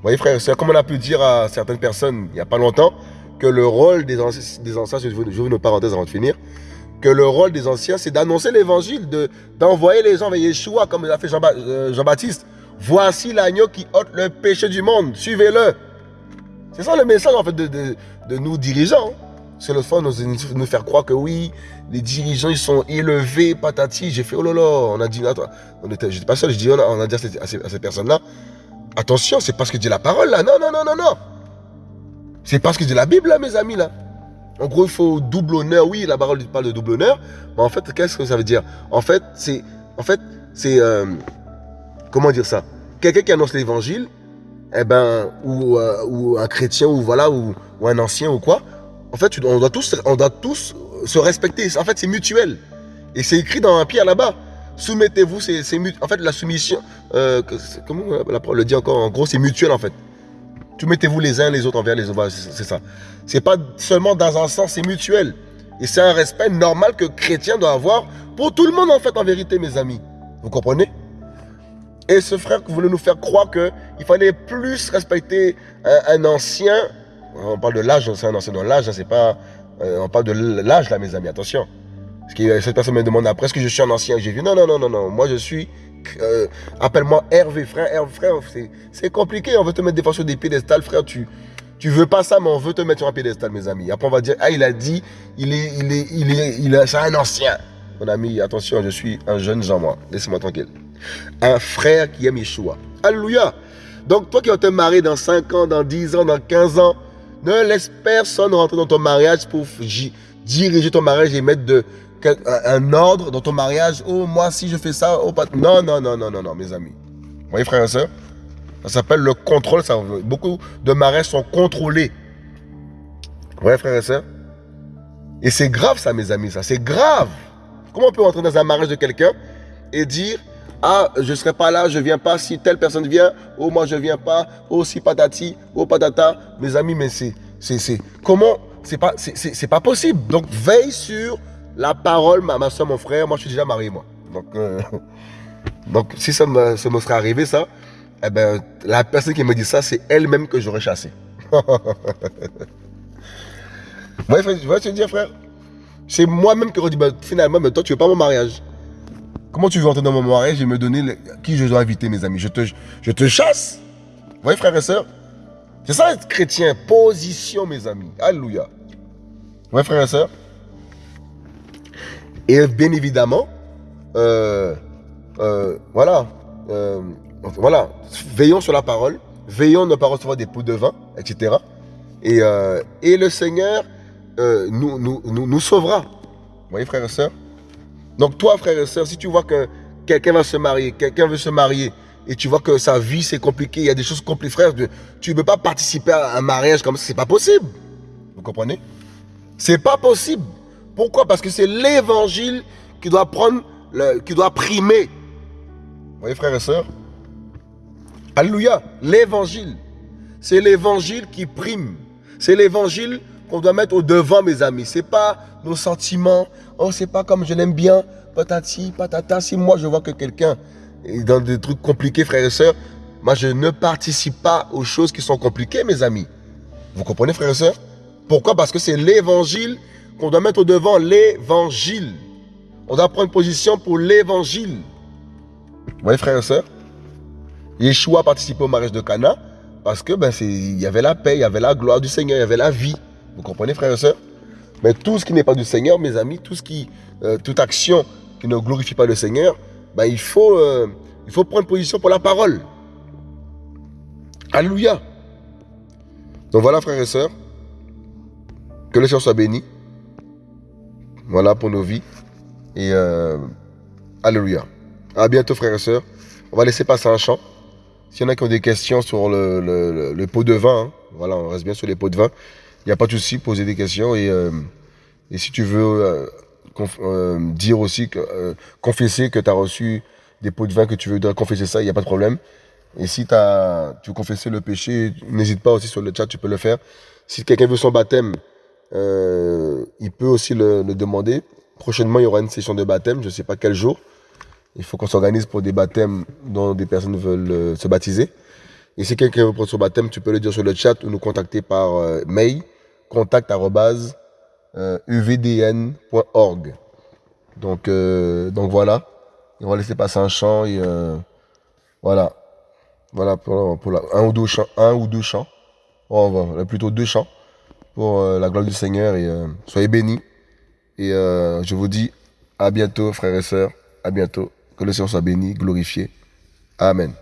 Vous voyez, frère, c'est comme on a pu dire à certaines personnes il n'y a pas longtemps que le rôle des, anciens, des anciens vous une parenthèse avant de finir, que le rôle des anciens, c'est d'annoncer l'évangile, d'envoyer les gens vers Yeshua, comme l'a fait euh, Jean-Baptiste. Voici l'agneau qui ôte le péché du monde, suivez-le. C'est ça le message en fait de, de, nous dirigeants. C'est le fond de nous, faire croire que oui, les dirigeants ils sont élevés, patati. J'ai fait oh là là, on a dit, attends, on pas seul, je dis, on a, on a dit à à ces personnes-là, Attention, c'est parce que dit la parole là. Non, non, non, non, non. C'est parce que dit la Bible là, mes amis là. En gros, il faut double honneur. Oui, la parole parle de double honneur. Mais en fait, qu'est-ce que ça veut dire? En fait, c'est. En fait, c'est. Euh, comment dire ça? Quelqu'un qui annonce l'évangile, eh ben, ou, euh, un chrétien, ou voilà, ou, ou, un ancien, ou quoi. En fait, on doit tous, on doit tous se respecter. En fait, c'est mutuel. Et c'est écrit dans un pierre là-bas. Soumettez-vous, c'est en fait la soumission. Euh, comment parole le dit encore En gros, c'est mutuel en fait. Soumettez-vous les uns les autres envers les autres. C'est ça. C'est pas seulement dans un sens, c'est mutuel. Et c'est un respect normal que chrétien doit avoir pour tout le monde en fait, en vérité, mes amis. Vous comprenez? Et ce frère voulait nous faire croire qu'il fallait plus respecter un, ancien. On parle de l'âge, c'est un ancien dans l'âge, c'est pas. Euh, on parle de l'âge là, mes amis, attention. Parce que cette personne me demande après, est-ce que je suis un ancien? J'ai dit non, non, non, non, non. Moi, je suis. Euh, appelle-moi Hervé, frère. Hervé, frère, c'est compliqué. On veut te mettre des fois sur des piédestals, frère. Tu, tu veux pas ça, mais on veut te mettre sur un piédestal, mes amis. Après, on va dire, ah, il a dit, il est, il est, il est, il est, c'est un ancien. Mon ami, attention, je suis un jeune Jean, moi. Laissez-moi tranquille. Un frère qui aime Yeshua. Alléluia. Donc, toi qui vas te marier dans 5 ans, dans 10 ans, dans 15 ans, ne laisse personne rentrer dans ton mariage pour diriger ton mariage et mettre de, un ordre dans ton mariage. Oh, moi, si je fais ça, oh, pas... Non, non, non, non, non, non, mes amis. Vous voyez, frères et sœurs Ça s'appelle le contrôle. Ça, beaucoup de mariages sont contrôlés. Vous voyez, frères et sœurs Et c'est grave, ça, mes amis, ça. C'est grave. Comment on peut entrer dans un mariage de quelqu'un et dire ah, je ne serai pas là, je ne viens pas. Si telle personne vient, oh, moi, je ne viens pas. Oh, si patati, oh, patata. Mes amis, mais c'est. comment? C'est pas, pas possible. Donc, veille sur la parole, ma, soeur, mon frère, moi je suis déjà marié, moi. Donc, euh, si ça me, ça serait arrivé, ça, eh ben, la personne qui me dit ça, c'est elle-même que j'aurais chassé. Vous voyez ce que dire, frère? C'est moi-même qui aurais dit, bah, finalement, mais toi, tu veux pas mon mariage. Comment tu veux entrer dans mon mariage et me donner qui je dois inviter, mes amis? Je te, je te chasse? Vous voyez, frères et sœurs C'est ça être chrétien. Position, mes amis. Alléluia. Vous voyez, frères et sœurs et bien évidemment, euh, euh, voilà, euh, voilà, veillons sur la parole, veillons ne pas recevoir des pots de vin, etc. Et, et le Seigneur nous, nous, nous, sauvera. Vous voyez, frères et sœurs? Donc toi, frères et sœurs, si tu vois que quelqu'un va se marier, quelqu'un veut se marier, et tu vois que sa vie c'est compliqué, il y a des choses compliquées, frère, tu ne peux pas participer à un mariage comme ça, c'est pas possible. Vous comprenez? C'est pas possible. Pourquoi? Parce que c'est l'évangile qui doit prendre, qui doit primer. Vous voyez, frères et sœurs? Alléluia. L'évangile. C'est l'évangile qui prime. C'est l'évangile qu'on doit mettre au devant, mes amis. C'est pas nos sentiments. Oh, c'est pas comme je l'aime bien. Patati, patata. Si moi je vois que quelqu'un est dans des trucs compliqués, frères et sœurs, moi je ne participe pas aux choses qui sont compliquées, mes amis. Vous comprenez, frères et sœurs? Pourquoi? Parce que c'est l'évangile qu'on doit mettre devant l'évangile. On doit prendre position pour l'évangile. Vous voyez, frères et sœurs Yeshua a participé au mariage de Cana parce que ben, il y avait la paix, il y avait la gloire du Seigneur, il y avait la vie. Vous comprenez, frères et sœurs Mais tout ce qui n'est pas du Seigneur, mes amis, tout ce qui, euh, toute action qui ne glorifie pas le Seigneur, ben, il, faut, euh, il faut prendre position pour la parole. Alléluia. Donc voilà, frères et sœurs, que le Seigneur soit béni. Voilà pour nos vies.
Et euh, Alléluia. À bientôt, frères et sœurs. On va laisser passer un chant. S'il y en a qui ont des questions sur le, pot de vin, hein, voilà, on reste bien sur les pots de vin. Il n'y a pas de souci, poser des questions. Et, euh, et si tu veux dire aussi, que, confesser que tu as reçu des pots de vin, que tu veux confesser ça, il n'y a pas de problème. Et si as, tu veux confesser le péché, n'hésite pas aussi sur le chat, tu peux le faire. Si quelqu'un veut son baptême, euh, il peut aussi le, demander. Prochainement, il y aura une session de baptême, je ne sais pas quel jour. Il faut qu'on s'organise pour des baptêmes dont des personnes veulent euh, se baptiser. Et si quelqu'un veut prendre son baptême, tu peux le dire sur le chat ou nous contacter par euh, mail contact@uvdn.org. Donc, donc voilà. on va laisser passer un chant et voilà. Voilà pour, pour un, ou deux chants, un ou deux chants. Oh, plutôt deux chants pour euh, la gloire du Seigneur et euh, soyez bénis. Et euh, je vous dis à bientôt, frères et sœurs. À bientôt. Que le Seigneur soit béni, glorifié. Amen.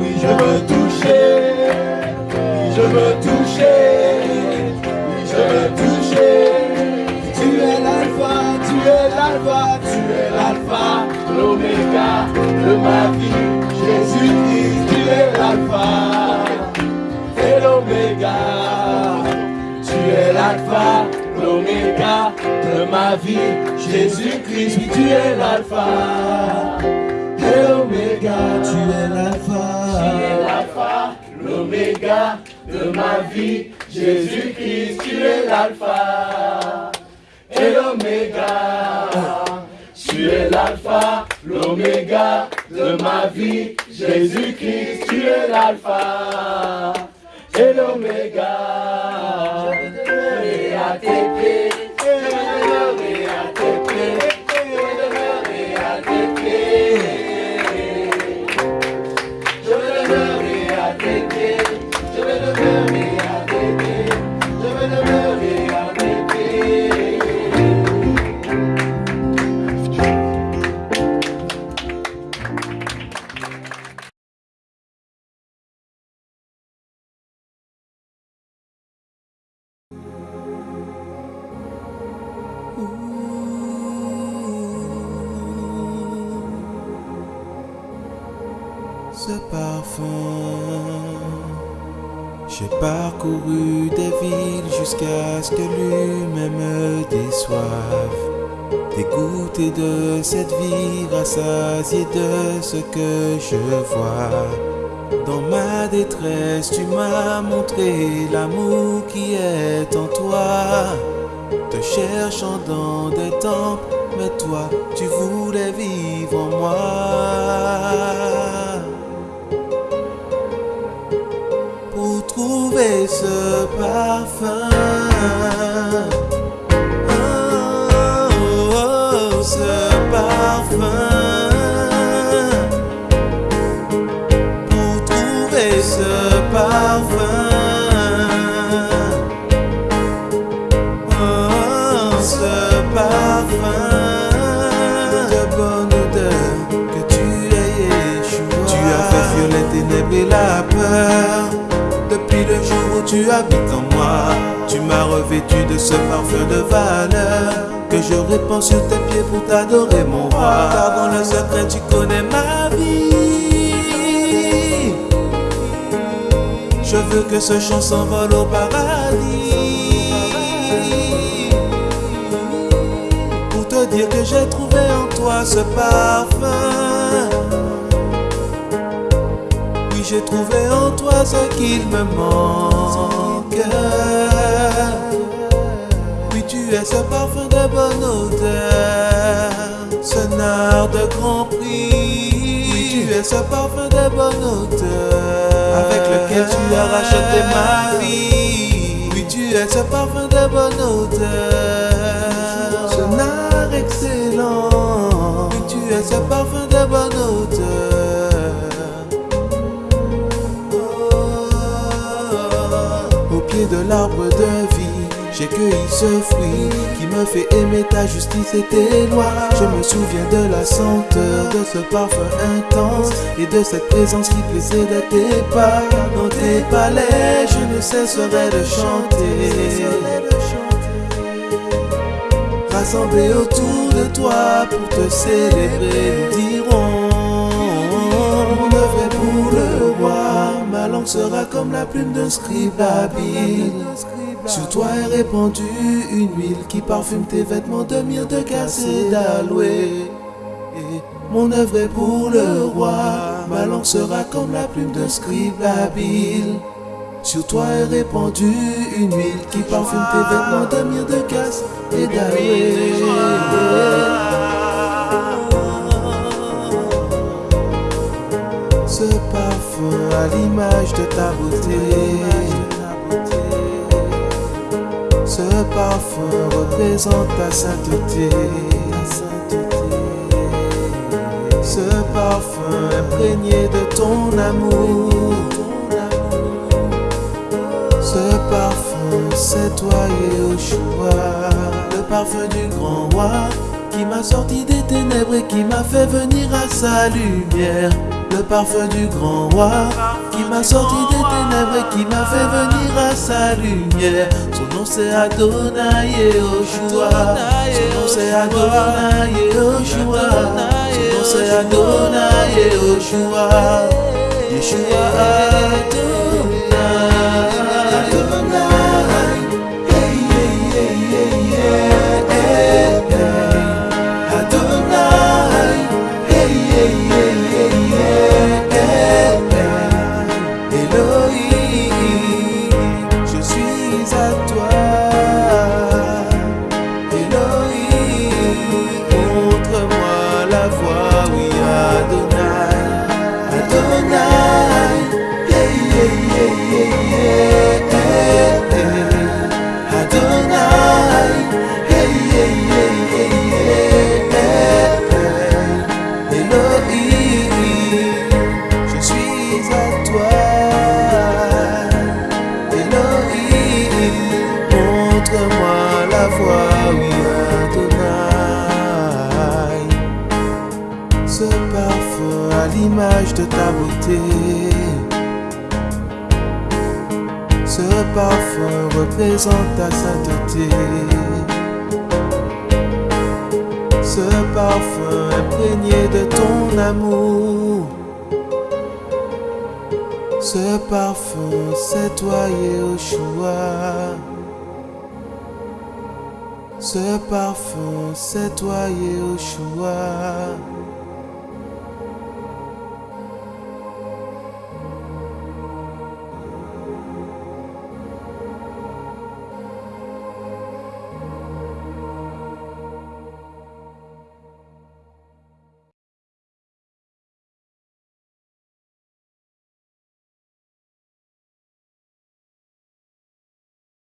Oui, je veux toucher, je veux toucher, je veux toucher. Tu es l'alpha, tu es l'alpha, tu es l'alpha, l'oméga de ma vie. Jésus-Christ, tu es l'alpha et l'oméga. Tu es l'alpha, l'oméga de ma vie. Jésus-Christ, tu es l'alpha l'oméga, tu es l'alpha. Es l'alpha, l'oméga de ma vie. Jésus-Christ, tu es l'alpha et l'oméga. Tu es l'alpha, l'oméga de ma vie. Jésus-Christ, tu es l'alpha et l'oméga. Je à tes pieds.
Que l'humain me déçoive. Dégoûté de cette vie, rassasié de ce que je vois? Dans ma détresse, tu m'as montré l'amour qui est en toi. Te cherchant dans des temples, mais toi, tu voulais vivre en moi. Pour trouver ce parfum. Oh, ce parfum. Pour trouver ce parfum. Oh, ce parfum de bonne odeur que tu es Yeshua. Tu as fait les ténèbres et la peur. Depuis le jour où tu habites en tu m'as revêtu de ce parfum de valeur que je répands sur tes pieds pour t'adorer, mon roi. Car dans le secret, tu connais ma vie. Je veux que ce chant s'envole au paradis. Pour te dire que j'ai trouvé en toi ce parfum. Oui, j'ai trouvé en toi ce qu'il me manque. Oui, tu es ce parfum de bonne odeur, ce nard de grand prix. Oui, tu es ce parfum de bonne odeur, avec lequel tu as racheté ma vie. Oui, tu es ce parfum de bonne odeur, ce nard excellent. Oui, tu es ce parfum de bonne odeur. J'ai cueilli ce fruit qui me fait aimer ta justice et tes lois. Je me souviens de la senteur de ce parfum intense et de cette présence qui plaisait de tes pas. Dans tes palais, je ne cesserai de chanter. Rassemblés autour de toi pour te célébrer, nous langue sera comme la plume d'un scribe habile. Sur toi est répandue une huile qui parfume tes vêtements de myrrhe, de cassis et d'aloe. Et Mon œuvre est pour le roi, ma langue sera comme la plume d'un scribe habile. Sur toi est répandue une huile qui parfume tes vêtements de myrrhe, de cassis et d'aloe. Ce à l'image de ta beauté. Ce parfum représente ta sainteté. Ce parfum imprégné de ton amour. Ce parfum, c'est toi Yeshua. Le parfum du grand roi qui m'a sorti des ténèbres et qui m'a fait venir à sa lumière. Le parfum du grand roi qui m'a sorti des ténèbres et qui m'a fait venir à sa lumière. Son nom c'est Adonai Yehoshua. Son nom c'est Adonai Yehoshua. Son nom c'est Adonai Yehoshua. Yeshua Adonai. Ta beauté. Ce parfum représente ta sainteté. Ce parfum imprégné de ton amour. Ce parfum, c'est toi Yeshua. Ce parfum, c'est toi Yeshua.